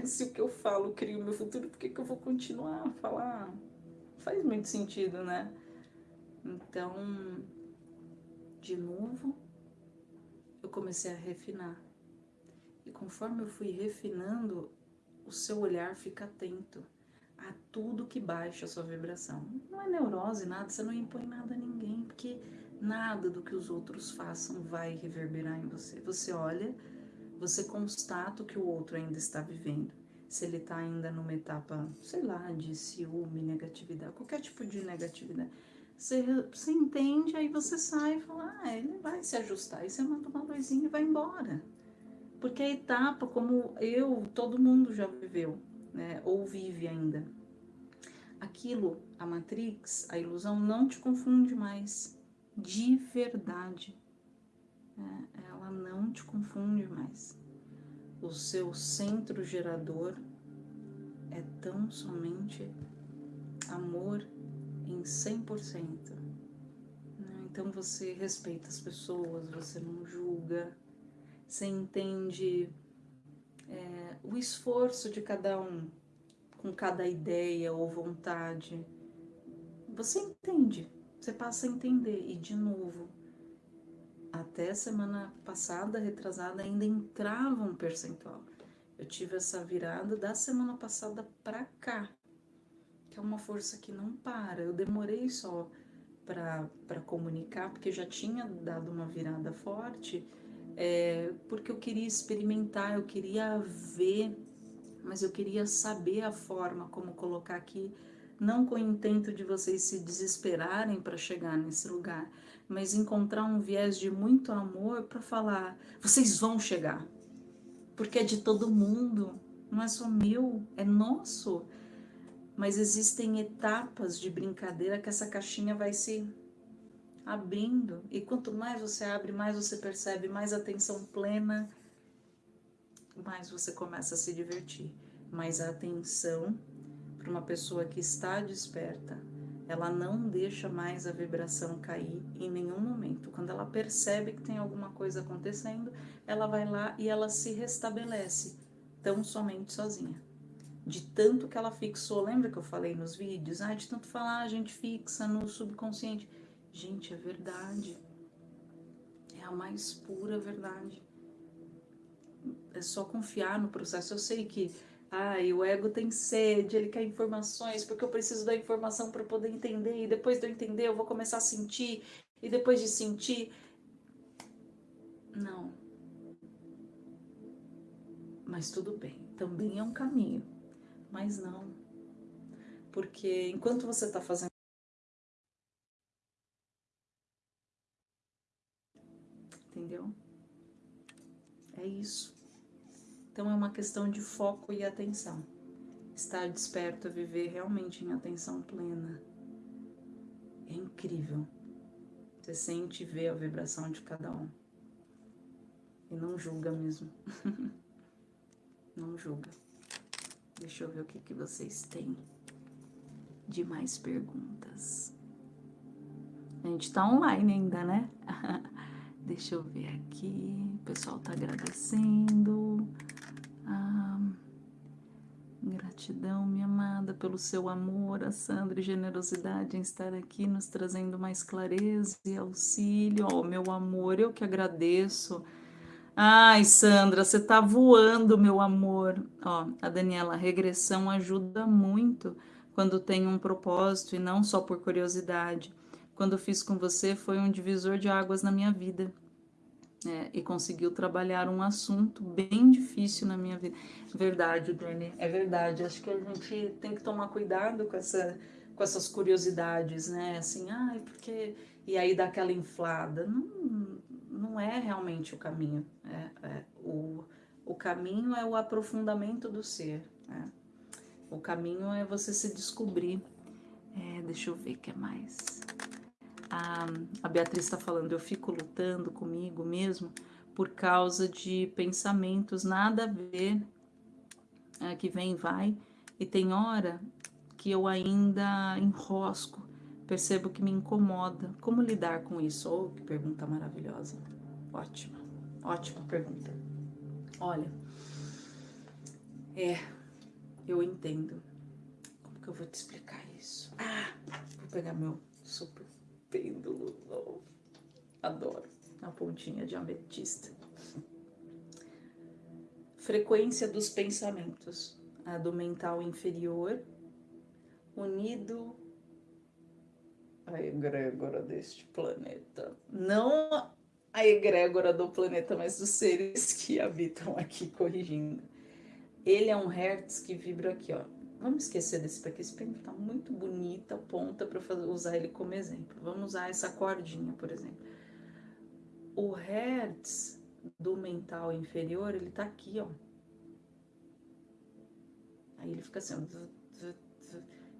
Se o que eu falo cria o meu futuro, por que, que eu vou continuar a falar? Faz muito sentido, né? Então, de novo, eu comecei a refinar. E conforme eu fui refinando, o seu olhar fica atento a tudo que baixa a sua vibração. Não é neurose, nada, você não impõe nada a ninguém, porque Nada do que os outros façam vai reverberar em você. Você olha, você constata o que o outro ainda está vivendo. Se ele está ainda numa etapa, sei lá, de ciúme, negatividade, qualquer tipo de negatividade. Você, você entende, aí você sai e fala, ah, ele vai se ajustar. Aí você manda uma luzinha e vai embora. Porque a etapa, como eu, todo mundo já viveu, né, ou vive ainda. Aquilo, a Matrix, a ilusão, não te confunde mais de verdade. É, ela não te confunde mais. O seu centro gerador é tão somente amor em 100%. Né? Então você respeita as pessoas, você não julga, você entende é, o esforço de cada um com cada ideia ou vontade. Você entende você passa a entender. E de novo, até semana passada, retrasada, ainda entrava um percentual. Eu tive essa virada da semana passada para cá, que é uma força que não para. Eu demorei só para comunicar, porque já tinha dado uma virada forte, é, porque eu queria experimentar, eu queria ver, mas eu queria saber a forma como colocar aqui não com o intento de vocês se desesperarem para chegar nesse lugar, mas encontrar um viés de muito amor para falar: vocês vão chegar, porque é de todo mundo, não é só meu, é nosso. Mas existem etapas de brincadeira que essa caixinha vai se abrindo, e quanto mais você abre, mais você percebe, mais atenção plena, mais você começa a se divertir. Mais a atenção para uma pessoa que está desperta, ela não deixa mais a vibração cair em nenhum momento. Quando ela percebe que tem alguma coisa acontecendo, ela vai lá e ela se restabelece, tão somente sozinha. De tanto que ela fixou, lembra que eu falei nos vídeos? Ah, de tanto falar, a gente fixa no subconsciente. Gente, é verdade. É a mais pura verdade. É só confiar no processo. Eu sei que Ai, o ego tem sede, ele quer informações, porque eu preciso da informação para poder entender, e depois de eu entender, eu vou começar a sentir, e depois de sentir. Não. Mas tudo bem, também é um caminho, mas não. Porque enquanto você está fazendo. Entendeu? É isso. Então é uma questão de foco e atenção. Estar desperto a viver realmente em atenção plena. É incrível. Você sente e vê a vibração de cada um. E não julga mesmo. não julga. Deixa eu ver o que, que vocês têm de mais perguntas. A gente tá online ainda, né? Deixa eu ver aqui. O pessoal tá agradecendo. Gratidão, minha amada, pelo seu amor, a Sandra e generosidade em estar aqui nos trazendo mais clareza e auxílio. Oh, meu amor, eu que agradeço. Ai, Sandra, você tá voando, meu amor. Ó, a Daniela, a regressão ajuda muito quando tem um propósito e não só por curiosidade. Quando fiz com você foi um divisor de águas na minha vida é, e conseguiu trabalhar um assunto bem difícil na minha vida. Verdade, Dani, é verdade. Acho que a gente tem que tomar cuidado com, essa, com essas curiosidades, né? Assim, ah, porque. E aí dá aquela inflada. Não, não é realmente o caminho. É, é, o, o caminho é o aprofundamento do ser. Né? O caminho é você se descobrir. É, deixa eu ver o que é mais a, a Beatriz está falando, eu fico lutando comigo mesmo por causa de pensamentos nada a ver, é, que vem e vai, e tem hora que eu ainda enrosco, percebo que me incomoda. Como lidar com isso? Oh, que pergunta maravilhosa. Ótima, ótima pergunta. Olha, é, eu entendo. Como que eu vou te explicar isso? Ah, vou pegar meu super pêndulo novo. Adoro a pontinha de ametista. Frequência dos pensamentos, a do mental inferior, unido à egrégora deste planeta. Não a egrégora do planeta, mas dos seres que habitam aqui, corrigindo. Ele é um hertz que vibra aqui, ó, Vamos esquecer desse, porque esse pêndulo está muito bonita, ponta, para usar ele como exemplo. Vamos usar essa cordinha, por exemplo. O hertz do mental inferior, ele está aqui, ó. Aí ele fica assim,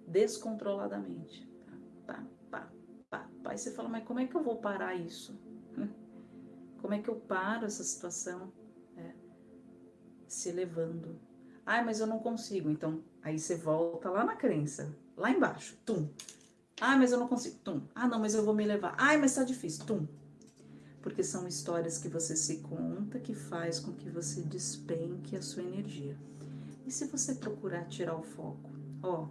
descontroladamente. Pá, pá, pá, pá. Aí você fala, mas como é que eu vou parar isso? Como é que eu paro essa situação? É, se elevando. Ah, mas eu não consigo. Então, Aí você volta lá na crença, lá embaixo, tum. Ah, mas eu não consigo, tum. Ah, não, mas eu vou me levar. Ai, mas tá difícil, tum. Porque são histórias que você se conta que faz com que você despenque a sua energia. E se você procurar tirar o foco? Ó,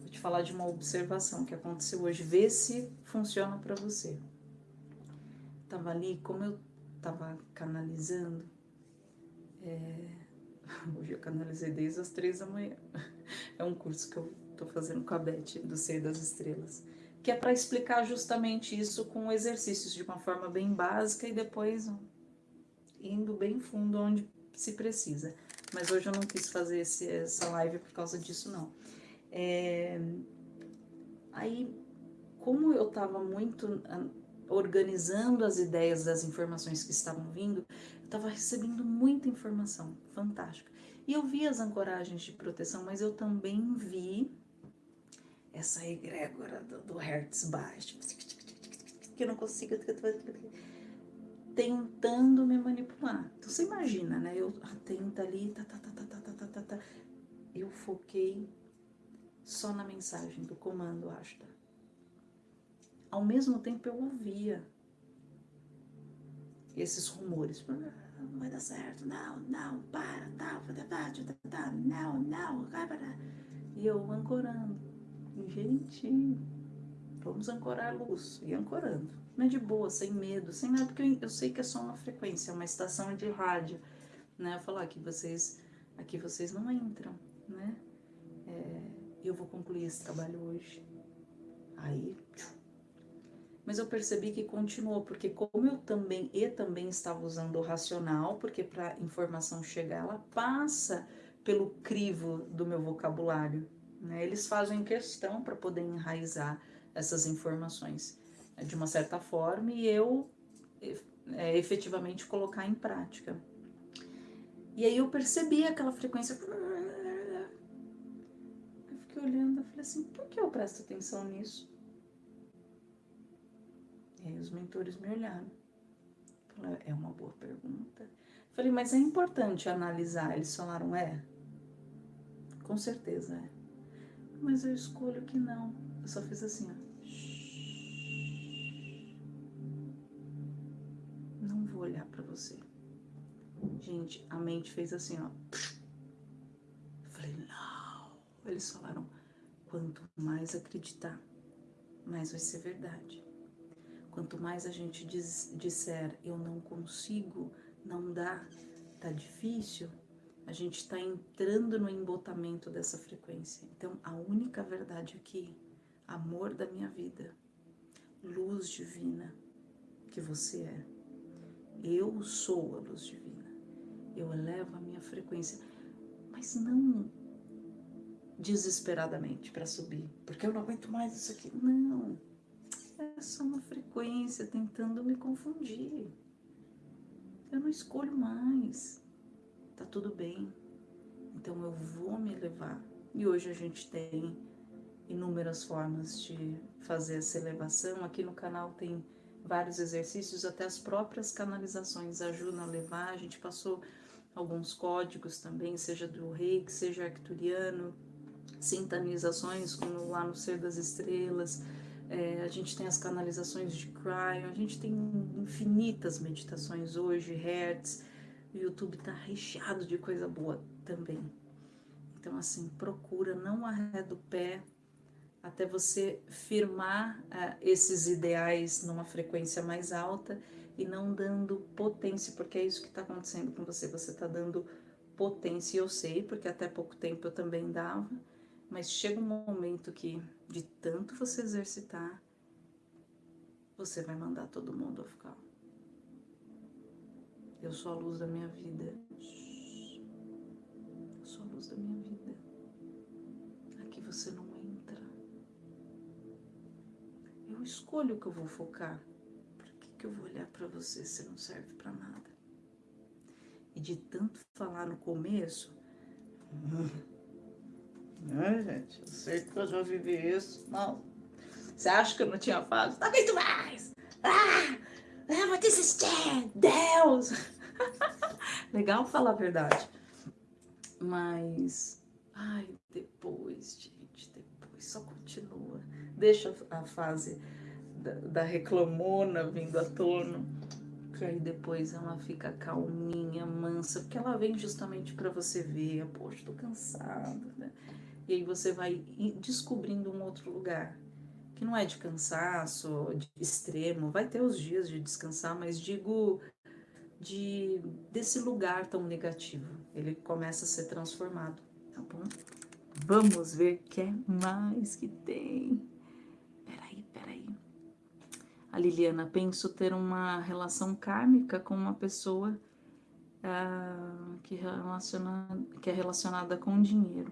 vou te falar de uma observação que aconteceu hoje, vê se funciona para você. Tava ali, como eu tava canalizando, é, Hoje eu canalizei desde as três da manhã. É um curso que eu tô fazendo com a Beth, do Ser das Estrelas. Que é para explicar justamente isso com exercícios de uma forma bem básica e depois indo bem fundo onde se precisa. Mas hoje eu não quis fazer esse, essa live por causa disso, não. É... Aí, como eu estava muito organizando as ideias das informações que estavam vindo, estava recebendo muita informação, fantástica. E eu vi as ancoragens de proteção, mas eu também vi essa egrégora do, do Hertz baixo, que eu não consigo, tentando me manipular. Então você imagina, né? Eu atenta ali, tá, tá, tá, tá, tá, tá, tá, tá, tá. Eu foquei só na mensagem do comando Ashta. Ao mesmo tempo eu ouvia esses rumores não vai dar certo, não, não, para, tá, tá, não, não, para. E eu ancorando. Gente, vamos ancorar a luz. E ancorando. Mas de boa, sem medo, sem nada, porque eu, sei que é só uma frequência, uma estação de rádio. Né? Eu falar que vocês, aqui vocês não entram, né? É, eu vou concluir esse trabalho hoje. Aí, tchum, mas eu percebi que continuou, porque como eu também e também estava usando o racional, porque para a informação chegar, ela passa pelo crivo do meu vocabulário. Né? Eles fazem questão para poder enraizar essas informações né, de uma certa forma e eu é, efetivamente colocar em prática. E aí eu percebi aquela frequência. Eu fiquei olhando e falei assim, por que eu presto atenção nisso? E aí os mentores me olharam. Falaram, é uma boa pergunta. Falei, mas é importante analisar. Eles falaram, é. Com certeza é. Mas eu escolho que não. Eu só fiz assim, ó. Não vou olhar para você. Gente, a mente fez assim, ó. Falei, não. Eles falaram: quanto mais acreditar, mais vai ser verdade. Quanto mais a gente diz, disser eu não consigo, não dá, tá difícil, a gente está entrando no embotamento dessa frequência. Então, a única verdade aqui, amor da minha vida, luz divina que você é. Eu sou a luz divina. Eu elevo a minha frequência, mas não desesperadamente para subir, porque eu não aguento mais isso aqui. Não. É só uma frequência tentando me confundir. Eu não escolho mais. Tá tudo bem. Então eu vou me elevar. E hoje a gente tem inúmeras formas de fazer essa elevação. Aqui no canal tem vários exercícios, até as próprias canalizações ajudam a levar. A gente passou alguns códigos também, seja do reiki, seja arcturiano, sintonizações como lá no Ser das Estrelas. É, a gente tem as canalizações de Cryo, a gente tem infinitas meditações hoje, Hertz. O YouTube está recheado de coisa boa também. Então, assim, procura, não arreda o pé, até você firmar uh, esses ideais numa frequência mais alta e não dando potência, porque é isso que está acontecendo com você, você está dando potência, eu sei, porque até pouco tempo eu também dava, mas chega um momento que, de tanto você exercitar, você vai mandar todo mundo ficar. Eu sou a luz da minha vida. Eu sou a luz da minha vida. Aqui você não eu escolho o que eu vou focar. Por que, que eu vou olhar para você se não serve para nada? E de tanto falar no começo, né, gente? Eu sei que eu já vivi isso. Não. Você acha que eu não tinha falado? Não aguento mais! Ah! Ah, vou desistir! Deus! Legal falar a verdade. Mas, ai, depois, gente, depois só continua deixa a fase da, da reclamona vindo à tona, que aí depois ela fica calminha, mansa, porque ela vem justamente para você ver, poxa, tô cansada, né? E aí você vai descobrindo um outro lugar, que não é de cansaço, de extremo, vai ter os dias de descansar, mas digo de desse lugar tão negativo, ele começa a ser transformado, tá bom? Vamos ver o que é mais que tem. A Liliana, penso ter uma relação kármica com uma pessoa uh, que, relaciona, que é relacionada com dinheiro.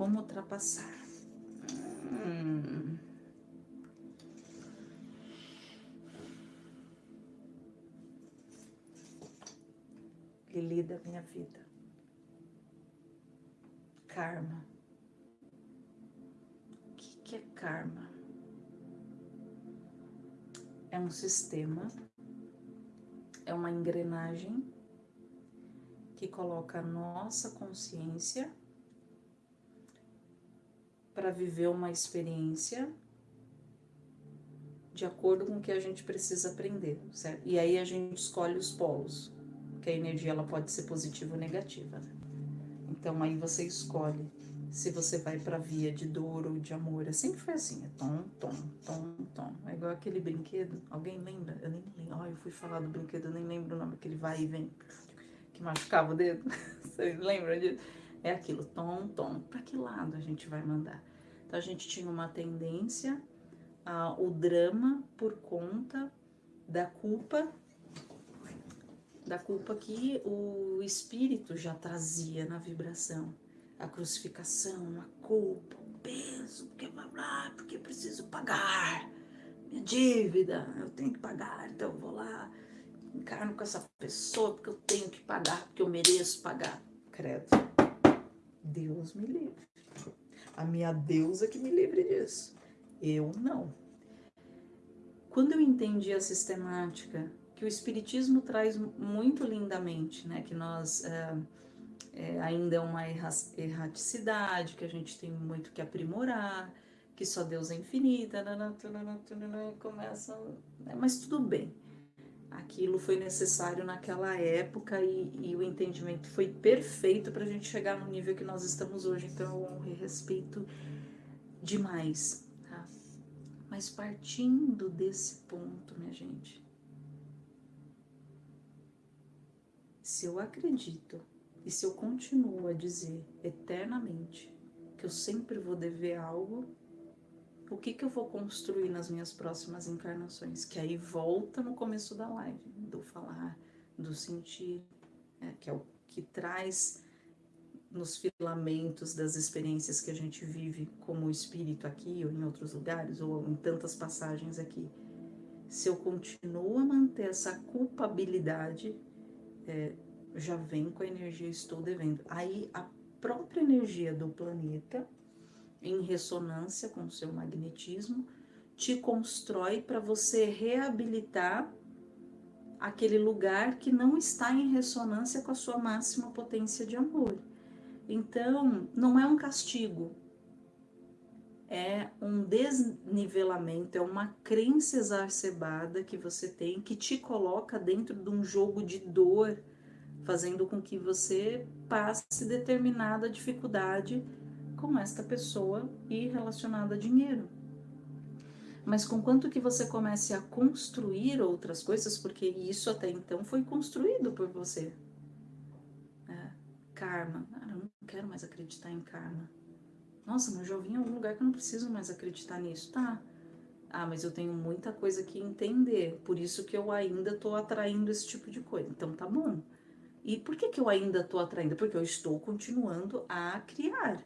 Como ultrapassar? Hum. Lili da minha vida. Karma. O que, que é karma? é um sistema, é uma engrenagem que coloca a nossa consciência para viver uma experiência de acordo com o que a gente precisa aprender, certo? E aí a gente escolhe os polos, que a energia ela pode ser positiva ou negativa. Né? Então aí você escolhe se você vai para via de dor ou de amor. É sempre foi assim, é tom, tom, tom, tom. É igual aquele brinquedo. Alguém lembra? Eu nem lembro. Oh, eu fui falar do brinquedo, eu nem lembro o nome, aquele vai e vem, que machucava o dedo. Vocês lembram disso? É aquilo, tom, tom. Para que lado a gente vai mandar? Então a gente tinha uma tendência ao drama por conta da culpa da culpa que o espírito já trazia na vibração a crucificação, a culpa, o peso, porque, ah, porque preciso pagar minha dívida, eu tenho que pagar, então eu vou lá, encarno com essa pessoa porque eu tenho que pagar, porque eu mereço pagar. Credo. Deus me livre. A minha deusa que me livre disso. Eu não. Quando eu entendi a sistemática que o Espiritismo traz muito lindamente, né, que nós... Uh, é, ainda é uma erraticidade, que a gente tem muito que aprimorar, que só Deus é infinita, começa, né, mas tudo bem. Aquilo foi necessário naquela época e, e o entendimento foi perfeito para a gente chegar no nível que nós estamos hoje. Então eu honro e respeito demais, tá? Mas partindo desse ponto, minha gente, se eu acredito e se eu continuo a dizer eternamente que eu sempre vou dever algo, o que, que eu vou construir nas minhas próximas encarnações? Que aí volta no começo da live, do falar, do sentir, né? que é o que traz nos filamentos das experiências que a gente vive como espírito aqui ou em outros lugares ou em tantas passagens aqui. Se eu continuo a manter essa culpabilidade, é, já vem com a energia estou devendo. Aí a própria energia do planeta em ressonância com o seu magnetismo, te constrói para você reabilitar aquele lugar que não está em ressonância com a sua máxima potência de amor. Então, não é um castigo, é um desnivelamento, é uma crença exacerbada que você tem que te coloca dentro de um jogo de dor, fazendo com que você passe determinada dificuldade com esta pessoa e relacionada a dinheiro. Mas com quanto que você comece a construir outras coisas, porque isso até então foi construído por você. É, karma. Ah, eu não quero mais acreditar em karma. Nossa, mas já vim em algum lugar que eu não preciso mais acreditar nisso. Tá. Ah, mas eu tenho muita coisa que entender, por isso que eu ainda estou atraindo esse tipo de coisa. Então tá bom. E por que, que eu ainda estou atraindo? Porque eu estou continuando a criar.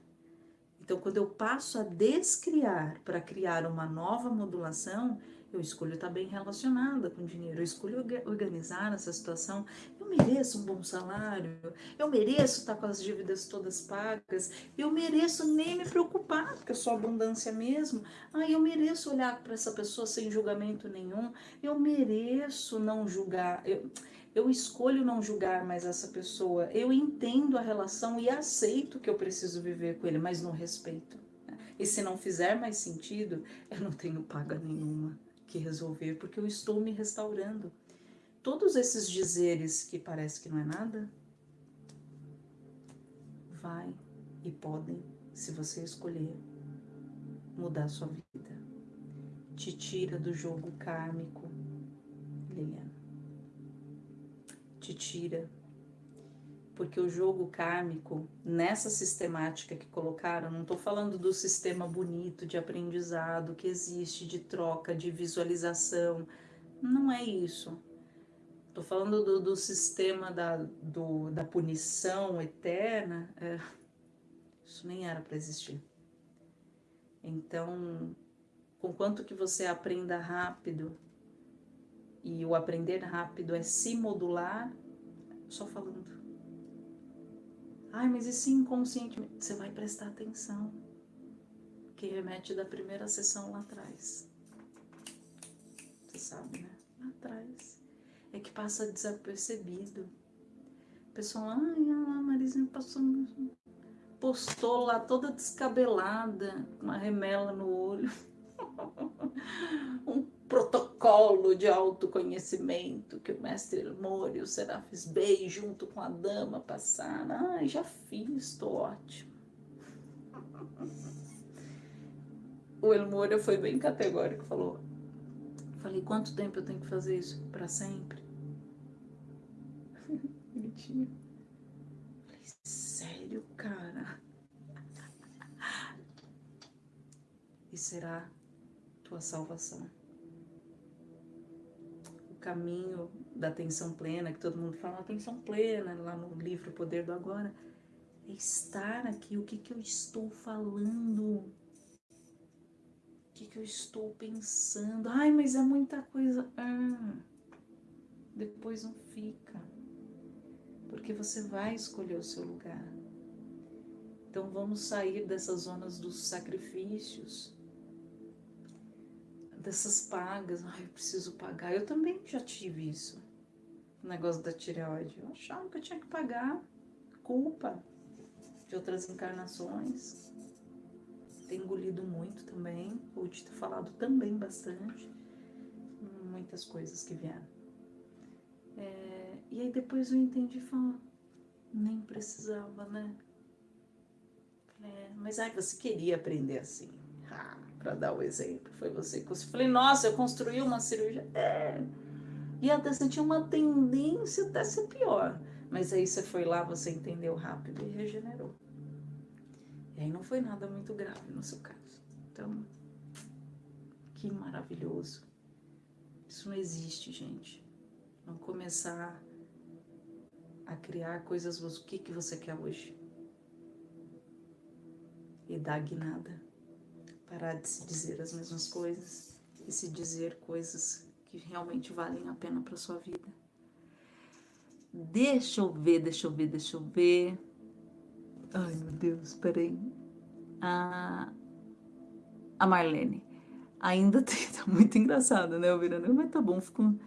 Então, quando eu passo a descriar para criar uma nova modulação, eu escolho estar bem relacionada com dinheiro, eu escolho organizar essa situação. Eu mereço um bom salário, eu mereço estar com as dívidas todas pagas, eu mereço nem me preocupar, porque eu sou abundância mesmo. Ah, eu mereço olhar para essa pessoa sem julgamento nenhum, eu mereço não julgar. Eu, eu escolho não julgar mais essa pessoa, eu entendo a relação e aceito que eu preciso viver com ele, mas não respeito. Né? E se não fizer mais sentido, eu não tenho paga nenhuma que resolver, porque eu estou me restaurando. Todos esses dizeres que parece que não é nada, vai e podem, se você escolher, mudar sua vida. Te tira do jogo kármico, Liliana te tira. Porque o jogo kármico, nessa sistemática que colocaram, não estou falando do sistema bonito de aprendizado que existe, de troca, de visualização, não é isso. Estou falando do, do, sistema da, do, da punição eterna, é, isso nem era para existir. Então, com quanto que você aprenda rápido e o aprender rápido é se modular, só falando. Ai, mas e se inconscientemente? Você vai prestar atenção. Que remete da primeira sessão lá atrás. Você sabe, né? Lá atrás. É que passa desapercebido. O pessoal, ai, a Marizinha passou, postou lá toda descabelada, uma remela no olho. um protocolo de autoconhecimento que o mestre Elmore e o Serafis Bey, junto com a dama, passaram. Ai, já fiz, estou ótimo. O Elmore foi bem categórico, falou. Falei, quanto tempo eu tenho que fazer isso? Para sempre? Bonitinho. Falei, sério, cara? E será tua salvação caminho da atenção plena, que todo mundo fala atenção plena, lá no livro Poder do Agora, é estar aqui, o que, que eu estou falando, o que, que eu estou pensando, ai, mas é muita coisa, ah, depois não fica, porque você vai escolher o seu lugar. Então vamos sair dessas zonas dos sacrifícios, dessas pagas, ai, eu preciso pagar. Eu também já tive isso, o negócio da tireoide. Eu achava que eu tinha que pagar culpa de outras encarnações. Tenho engolido muito também, ou te ter falado também bastante, muitas coisas que vieram. É, e aí depois eu entendi e falei, nem precisava, né? É, mas aí você queria aprender assim, ah, para dar o exemplo, foi você que eu falei, nossa, eu construí uma cirurgia, é, e até tinha uma tendência até ser pior, mas aí você foi lá, você entendeu rápido e regenerou. E aí não foi nada muito grave no seu caso. Então, que maravilhoso. Isso não existe, gente. Não começar a criar coisas, o que, que você quer hoje? E dar guinada. Parar de se dizer as mesmas coisas e se dizer coisas que realmente valem a pena para sua vida. Deixa eu ver, deixa eu ver, deixa eu ver. Ai, meu Deus, peraí. A, a Marlene. Ainda tem, tá muito engraçado, né, Virando? Mas tá bom, fica um,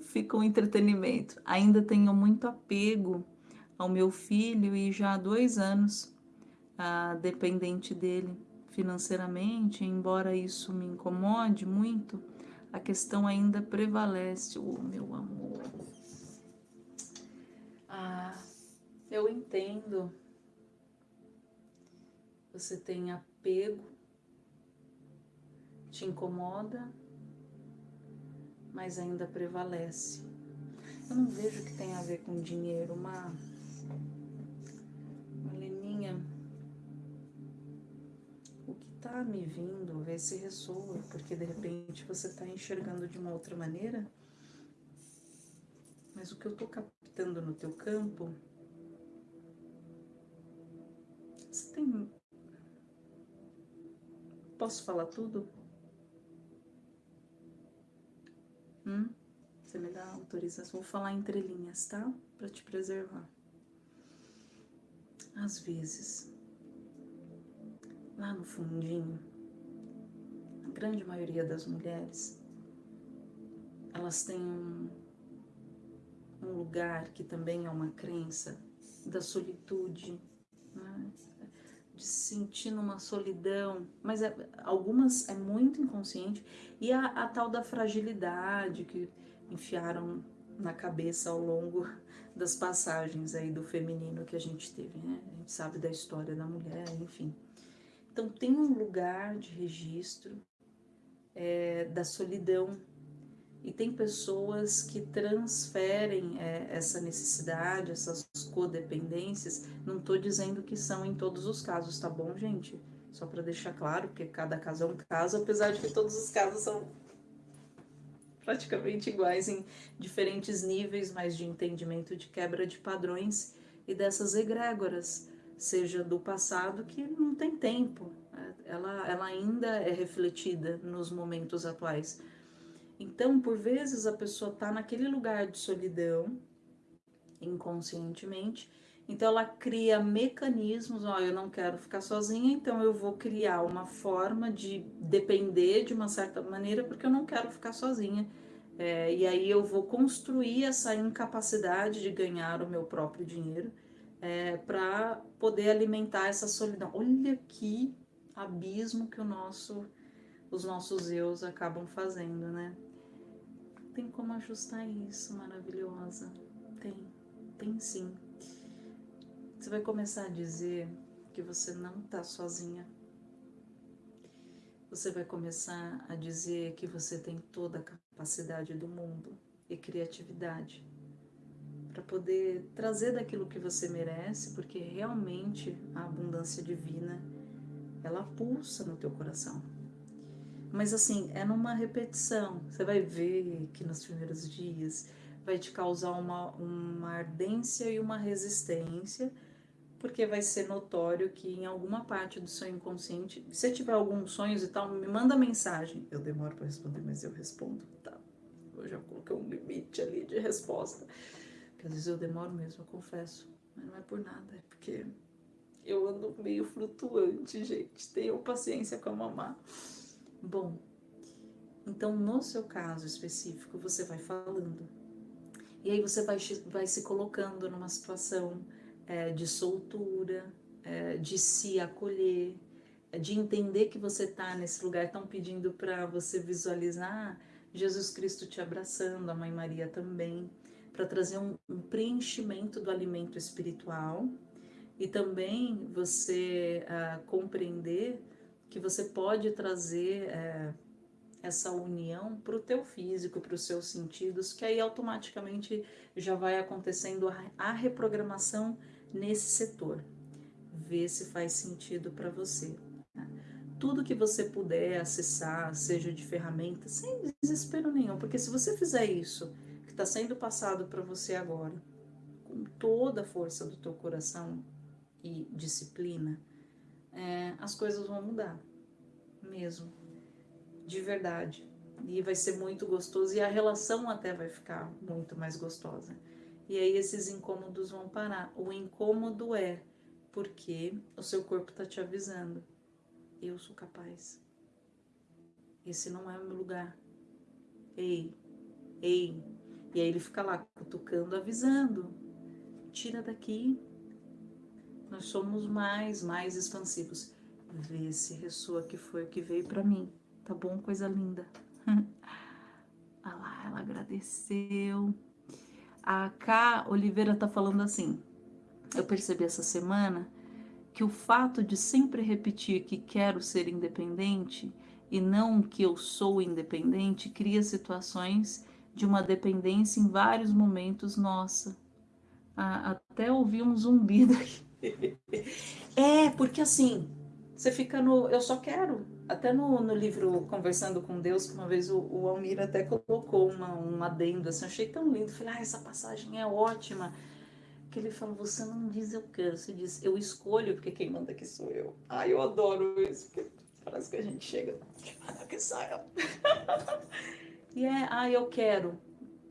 fica um entretenimento. Ainda tenho muito apego ao meu filho e já há dois anos ah, dependente dele financeiramente, embora isso me incomode muito, a questão ainda prevalece. O oh, meu amor. Ah, eu entendo. Você tem apego, te incomoda, mas ainda prevalece. Eu não vejo que tem a ver com dinheiro, uma, O que tá me vindo, ver se ressoa, porque de repente você tá enxergando de uma outra maneira, mas o que eu tô captando no teu campo, você tem. Posso falar tudo? Hum? Você me dá autorização? Vou falar entre linhas, tá? Para te preservar. Às vezes, lá no fundinho, a grande maioria das mulheres, elas têm um, um lugar que também é uma crença da solitude, né? de se sentir numa solidão, mas é, algumas é muito inconsciente, e a, a tal da fragilidade que enfiaram na cabeça ao longo das passagens aí do feminino que a gente teve, né? A gente sabe da história da mulher, enfim. Então tem um lugar de registro é, da solidão e tem pessoas que transferem é, essa necessidade, essas codependências. Não estou dizendo que são em todos os casos, tá bom, gente? Só para deixar claro, porque cada caso é um caso, apesar de que todos os casos são praticamente iguais em diferentes níveis, mas de entendimento de quebra de padrões e dessas egrégoras, seja do passado que não tem tempo, ela, ela ainda é refletida nos momentos atuais. Então, por vezes, a pessoa está naquele lugar de solidão, inconscientemente, então ela cria mecanismos, ó, eu não quero ficar sozinha, então eu vou criar uma forma de depender de uma certa maneira, porque eu não quero ficar sozinha. É, e aí eu vou construir essa incapacidade de ganhar o meu próprio dinheiro é, para poder alimentar essa solidão. Olha que abismo que nosso, os nossos eus acabam fazendo, né? tem como ajustar isso, maravilhosa. Tem, tem sim. Você vai começar a dizer que você não está sozinha. Você vai começar a dizer que você tem toda a capacidade do mundo e criatividade para poder trazer daquilo que você merece, porque realmente a abundância divina ela pulsa no teu coração. Mas assim, é numa repetição. Você vai ver que nos primeiros dias vai te causar uma, uma ardência e uma resistência, porque vai ser notório que em alguma parte do seu inconsciente, se você tiver alguns sonhos e tal, me manda mensagem. Eu demoro para responder, mas eu respondo, tá? Eu já coloquei um limite ali de resposta. Porque às vezes eu demoro mesmo, eu confesso. Mas não é por nada, é porque eu ando meio flutuante, gente. Tenham paciência com a mamá. Bom, então no seu caso específico você vai falando. E aí você vai, vai se colocando numa situação é, de soltura, é, de se acolher, é, de entender que você está nesse lugar. Estão pedindo para você visualizar Jesus Cristo te abraçando, a Mãe Maria também, para trazer um, um, preenchimento do alimento espiritual e também você uh, compreender que você pode trazer uh, essa união para o teu físico, para os seus sentidos, que aí automaticamente já vai acontecendo a, a reprogramação nesse setor. Vê se faz sentido para você. Tá? Tudo que você puder acessar, seja de ferramentas, sem desespero nenhum, porque se você fizer isso, que está sendo passado para você agora, com toda a força do teu coração e disciplina, é, as coisas vão mudar, mesmo de verdade. E vai ser muito gostoso e a relação até vai ficar muito mais gostosa. E aí esses incômodos vão parar. O incômodo é porque o seu corpo está te avisando. Eu sou capaz. Esse não é o meu lugar. Ei, ei. E aí ele fica lá cutucando, avisando. Tira daqui. Nós somos mais, mais expansivos. Vê se ressoa que foi o que veio para mim. Tá bom? Coisa linda. ah lá, ela agradeceu. A K Oliveira tá falando assim. Eu percebi essa semana que o fato de sempre repetir que quero ser independente e não que eu sou independente cria situações de uma dependência em vários momentos nossa. Ah, até ouvi um zumbido aqui. é, porque assim, você fica no eu só quero. Até no, no livro Conversando com Deus, que uma vez o, o Almir até colocou uma, um adendo, assim, achei tão lindo. Falei, ah, essa passagem é ótima. Que ele fala, você não diz eu quero, você diz eu escolho, porque quem manda aqui sou eu. Ah, eu adoro isso, porque parece que a gente chega, quem manda aqui sou eu. E é, ah, eu quero.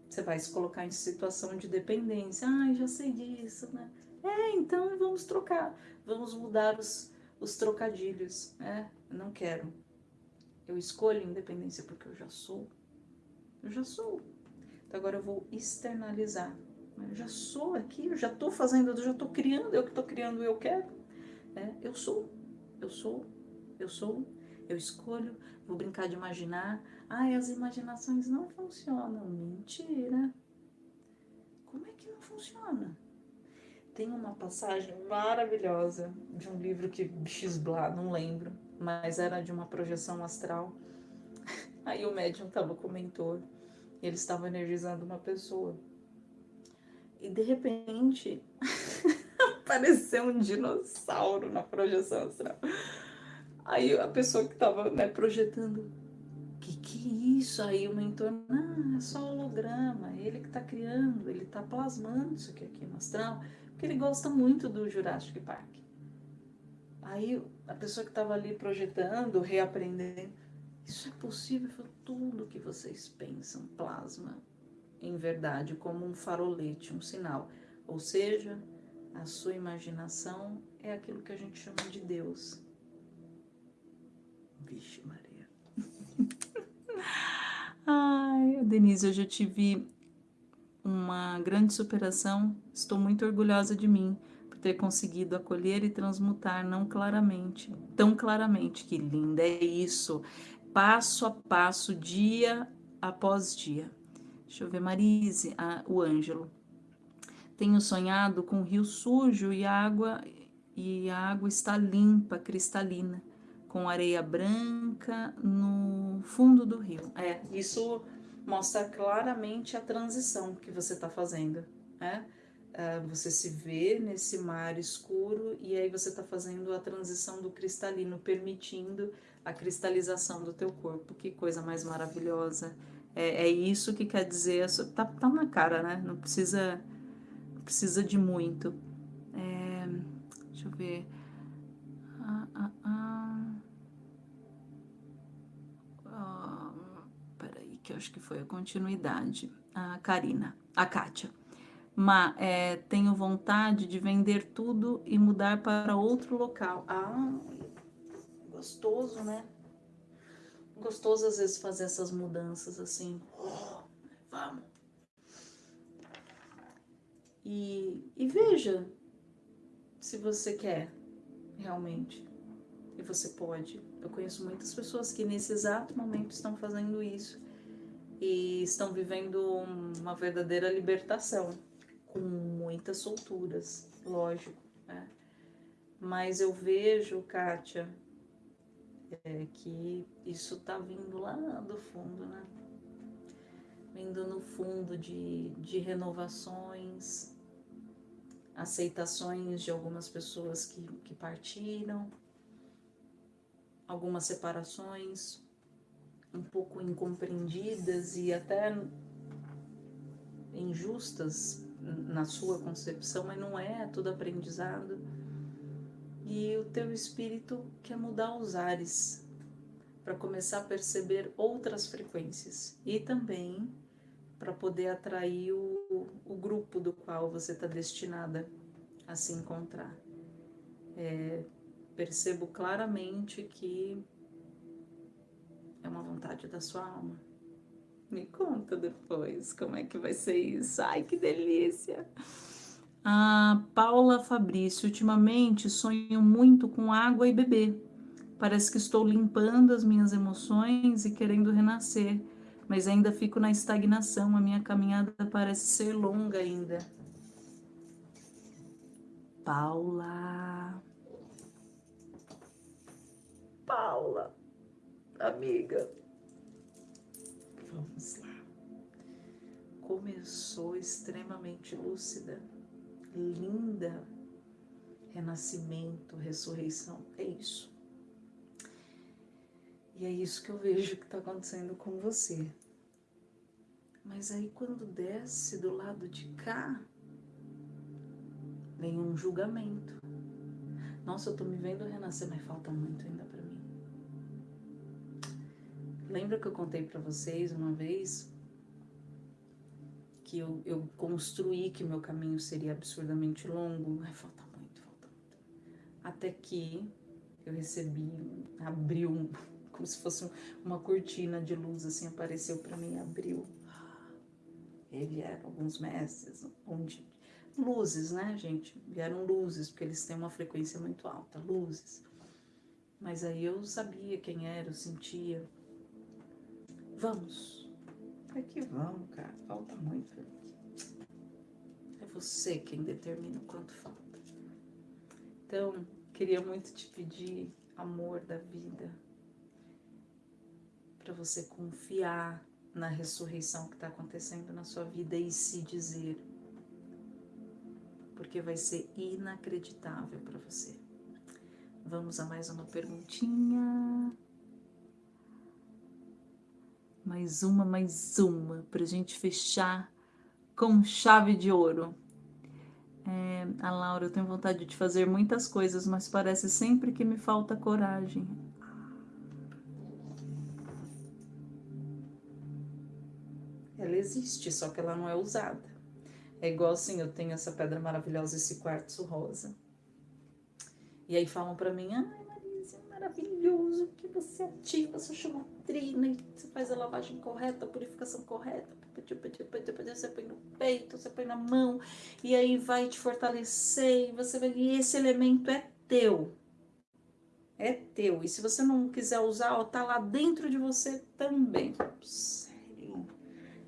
Você vai se colocar em situação de dependência. Ah, já sei disso, né? É, então vamos trocar, vamos mudar os os trocadilhos, né? não quero. Eu escolho independência porque eu já sou. Eu já sou. Então agora eu vou externalizar. Eu já sou aqui, eu já estou fazendo, eu já estou criando, eu que estou criando, eu quero. É, eu sou, eu sou, eu sou, eu escolho, vou brincar de imaginar. Ai, as imaginações não funcionam. Mentira. Como é que não funciona? tem uma passagem maravilhosa de um livro que Xblá, não lembro, mas era de uma projeção astral. Aí o médium estava com o mentor ele estava energizando uma pessoa. E de repente apareceu um dinossauro na projeção astral. Aí a pessoa que estava né, projetando, que que é isso? Aí o mentor, não, é só holograma, ele que está criando, ele está plasmando isso aqui, aqui no astral porque ele gosta muito do Jurassic Park. Aí a pessoa que estava ali projetando, reaprendendo, isso é possível? Foi tudo que vocês pensam, plasma em verdade, como um farolete, um sinal. Ou seja, a sua imaginação é aquilo que a gente chama de Deus. Vixe, Maria. Ai, Denise, eu já tive uma grande superação, estou muito orgulhosa de mim por ter conseguido acolher e transmutar não claramente, tão claramente. Que linda é isso! Passo a passo, dia após dia. Deixa eu ver, Marise, a, o Ângelo. Tenho sonhado com um rio sujo e água e a água está limpa, cristalina, com areia branca no fundo do rio. É, isso mostra claramente a transição que você está fazendo, né? Uh, você se vê nesse mar escuro e aí você está fazendo a transição do cristalino, permitindo a cristalização do teu corpo. Que coisa mais maravilhosa. É, é isso que quer dizer, tá, tá na cara, né? Não precisa, precisa de muito. É, deixa eu ver. Ah, ah, ah. Que acho que foi a continuidade, a Karina, a Kátia. Mas é, tenho vontade de vender tudo e mudar para outro local. Ah, gostoso, né? Gostoso às vezes fazer essas mudanças assim. Oh, vamos. E, e veja se você quer realmente. E você pode. Eu conheço muitas pessoas que nesse exato momento estão fazendo isso e estão vivendo uma verdadeira libertação, com muitas solturas, lógico. Né? Mas eu vejo, Kátia, é, que isso está vindo lá do fundo, né? Vindo no fundo de, de renovações, aceitações de algumas pessoas que, que partiram, algumas separações um pouco incompreendidas e até injustas na sua concepção, mas não é, é aprendizado. E o teu espírito quer mudar os ares para começar a perceber outras frequências e também para poder atrair o, o grupo do qual você está destinada a se encontrar. É, percebo claramente que é uma vontade da sua alma. Me conta depois como é que vai ser isso. Ai, que delícia! A Paula Fabrício, ultimamente sonho muito com água e bebê. Parece que estou limpando as minhas emoções e querendo renascer, mas ainda fico na estagnação. A minha caminhada parece ser longa ainda. Paula. Paula, amiga. Vamos lá. Começou extremamente lúcida, linda. Renascimento, ressurreição, é isso. E é isso que eu vejo que está acontecendo com você. Mas aí quando desce do lado de cá, vem um julgamento. Nossa, eu tô me vendo renascer, mas falta muito ainda para. Lembra que eu contei para vocês uma vez que eu, eu, construí que meu caminho seria absurdamente longo? Ai, falta muito, falta muito. Até que eu recebi, abriu, como se fosse uma cortina de luz, assim, apareceu para mim, abriu. E vieram alguns mestres, onde luzes, né, gente? Vieram luzes, porque eles têm uma frequência muito alta, luzes. Mas aí eu sabia quem era, eu sentia. Vamos. É que vamos, cara. Falta muito. É você quem determina o quanto falta. Então, queria muito te pedir amor da vida. Para você confiar na ressurreição que está acontecendo na sua vida e se dizer porque vai ser inacreditável para você. Vamos a mais uma perguntinha. Mais uma, mais uma, para a gente fechar com chave de ouro. É, a Laura, eu tenho vontade de fazer muitas coisas, mas parece sempre que me falta coragem. Ela existe, só que ela não é usada. É igual assim, eu tenho essa pedra maravilhosa, esse quartzo rosa. E aí falam para mim, ai Marisa, é maravilhoso que você ativa a sua chamatrina e você faz a lavagem correta, a purificação correta. Você põe no peito, você põe na mão, e aí vai te fortalecer, e você vai. E esse elemento é teu. É teu. E se você não quiser usar, ó, tá lá dentro de você também.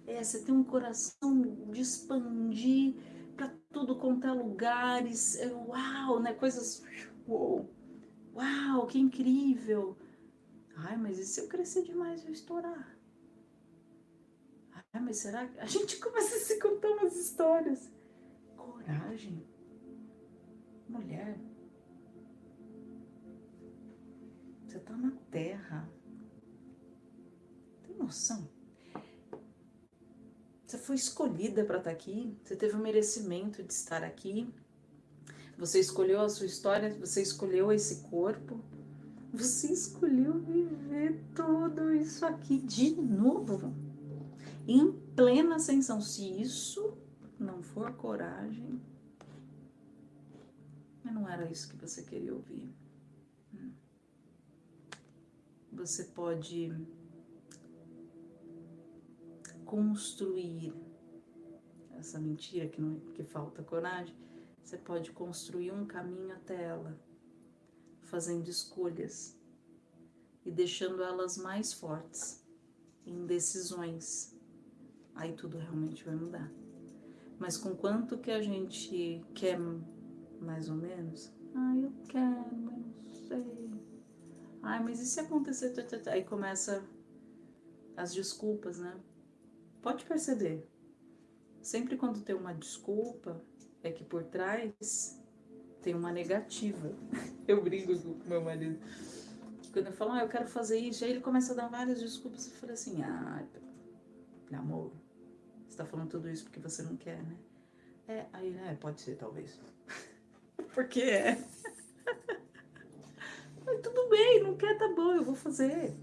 É, você tem um coração de expandir para tudo quanto é lugares. É, uau, né? Coisas. Uau, uau, que incrível. Ai, mas e se eu crescer demais eu estourar? Ai, mas será que. A gente começa a se contar umas histórias. Coragem. Mulher. Você tá na terra. Tem noção? Você foi escolhida para estar tá aqui, você teve o merecimento de estar aqui. Você escolheu a sua história, você escolheu esse corpo. Você escolheu viver tudo isso aqui de novo. Em plena ascensão. Se isso não for coragem, não era isso que você queria ouvir. Você pode construir essa mentira que, não, que falta coragem, você pode construir um caminho até ela, fazendo escolhas e deixando elas mais fortes em decisões aí tudo realmente vai mudar. Mas com quanto que a gente quer mais ou menos? Ah, eu quero, mas não sei. Ai, mas e se acontecer? Aí começa as desculpas, né? Pode perceber. Sempre quando tem uma desculpa, é que por trás tem uma negativa. Eu brigo com meu marido. Quando eu falo, ah, eu quero fazer isso, aí ele começa a dar várias desculpas. Eu falei assim, ah, amor, você tá falando tudo isso porque você não quer, né? É, aí, né, pode ser, talvez. porque é. Mas tudo bem, não quer, tá bom, eu vou fazer.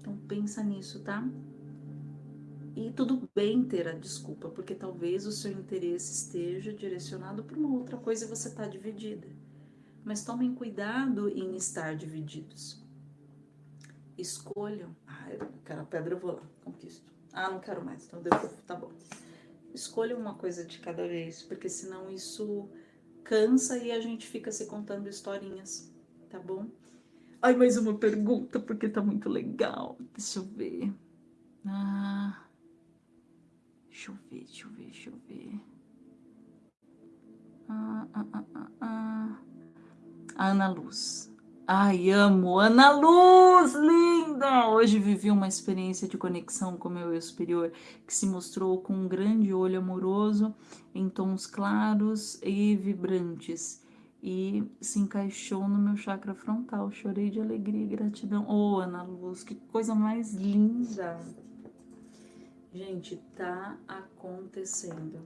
Então pensa nisso, tá? E tudo bem ter a desculpa, porque talvez o seu interesse esteja direcionado para uma outra coisa e você está dividida. Mas tomem cuidado em estar divididos. Escolham. Ah, eu quero a pedra, eu vou lá, conquisto. Ah, não quero mais, então devolvo, tá bom. Escolham uma coisa de cada vez, porque senão isso cansa e a gente fica se contando historinhas, tá bom? Ai, mais uma pergunta, porque tá muito legal. Deixa eu ver. Ah... Deixa eu ver, deixa eu ver, deixa eu ver. Ah, ah, ah, ah, ah. Ana Luz. Ai, amo Ana Luz, linda! Hoje vivi uma experiência de conexão com meu eu superior que se mostrou com um grande olho amoroso em tons claros e vibrantes e se encaixou no meu chakra frontal. Chorei de alegria e gratidão. Oh, Ana Luz, que coisa mais linda! Gente, tá acontecendo.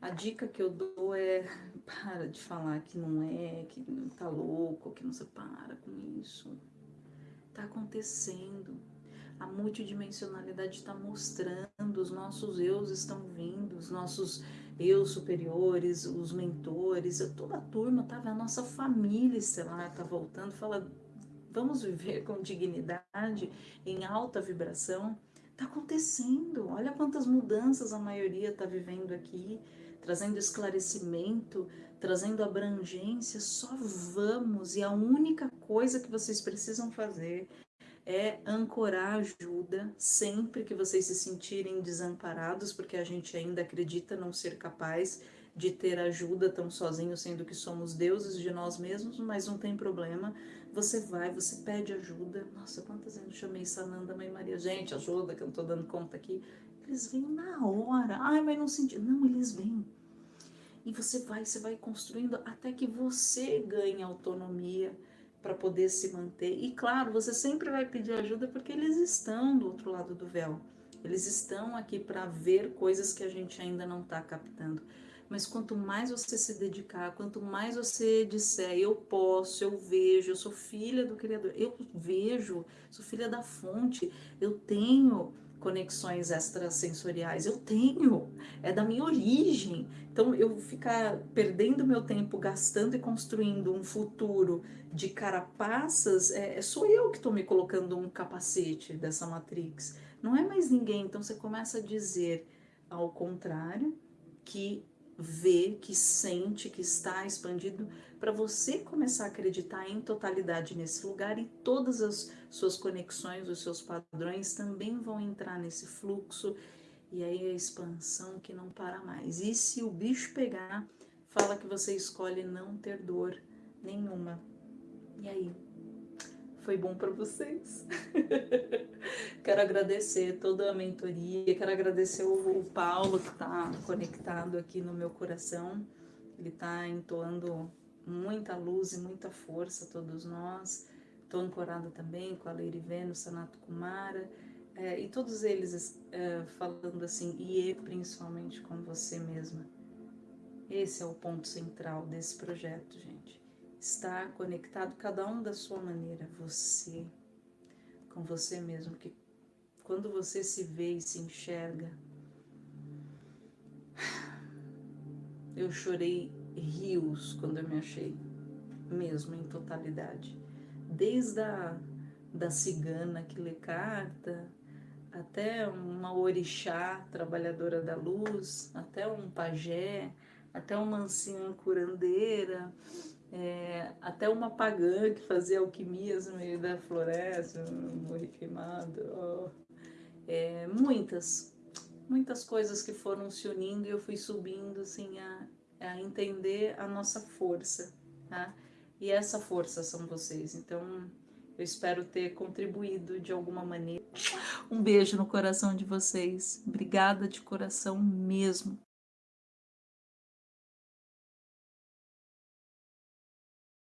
A dica que eu dou é para de falar que não é, que não tá louco, que não se para com isso. Tá acontecendo. A multidimensionalidade está mostrando, os nossos eus estão vindo, os nossos eus superiores, os mentores, toda a turma, tá, a nossa família estelar tá voltando, fala, vamos viver com dignidade, em alta vibração, Está acontecendo. Olha quantas mudanças a maioria está vivendo aqui, trazendo esclarecimento, trazendo abrangência. Só vamos. E a única coisa que vocês precisam fazer é ancorar ajuda sempre que vocês se sentirem desamparados, porque a gente ainda acredita não ser capaz de ter ajuda tão sozinho, sendo que somos deuses de nós mesmos, mas não tem problema. Você vai, você pede ajuda. Nossa, quantas vezes eu chamei Sananda, Mãe Maria? Gente, ajuda, que eu não tô dando conta aqui. Eles vêm na hora. Ai, mas não senti. Não, eles vêm. E você vai, você vai construindo até que você ganhe autonomia para poder se manter. E claro, você sempre vai pedir ajuda porque eles estão do outro lado do véu. Eles estão aqui para ver coisas que a gente ainda não está captando. Mas quanto mais você se dedicar, quanto mais você disser, eu posso, eu vejo, eu sou filha do Criador, eu vejo, sou filha da fonte, eu tenho conexões extrasensoriais, eu tenho, é da minha origem. Então eu ficar perdendo meu tempo gastando e construindo um futuro de carapaças, é, é sou eu que estou me colocando um capacete dessa matrix, não é mais ninguém. Então você começa a dizer ao contrário que vê, que sente, que está expandido, para você começar a acreditar em totalidade nesse lugar e todas as suas conexões, os seus padrões também vão entrar nesse fluxo e aí a expansão que não para mais. E se o bicho pegar, fala que você escolhe não ter dor nenhuma. E aí? Foi bom para vocês. quero agradecer toda a mentoria, quero agradecer o, o Paulo que está conectado aqui no meu coração. Ele está entoando muita luz e muita força a todos nós. Estou ancorada também com a Leire Vênus, Sanato Kumara, é, e todos eles é, falando assim, e principalmente com você mesma. Esse é o ponto central desse projeto, gente estar conectado, cada um da sua maneira, você, com você mesmo, que quando você se vê e se enxerga, eu chorei rios quando eu me achei, mesmo em totalidade, desde a da cigana que lê carta, até uma orixá, trabalhadora da luz, até um pajé, até uma anciã curandeira, é, até uma pagã que fazia alquimias no meio da floresta, morri queimado. Oh. é, muitas, muitas coisas que foram se unindo e eu fui subindo assim a, a entender a nossa força, tá? E essa força são vocês. Então, eu espero ter contribuído de alguma maneira. Um beijo no coração de vocês. Obrigada de coração mesmo.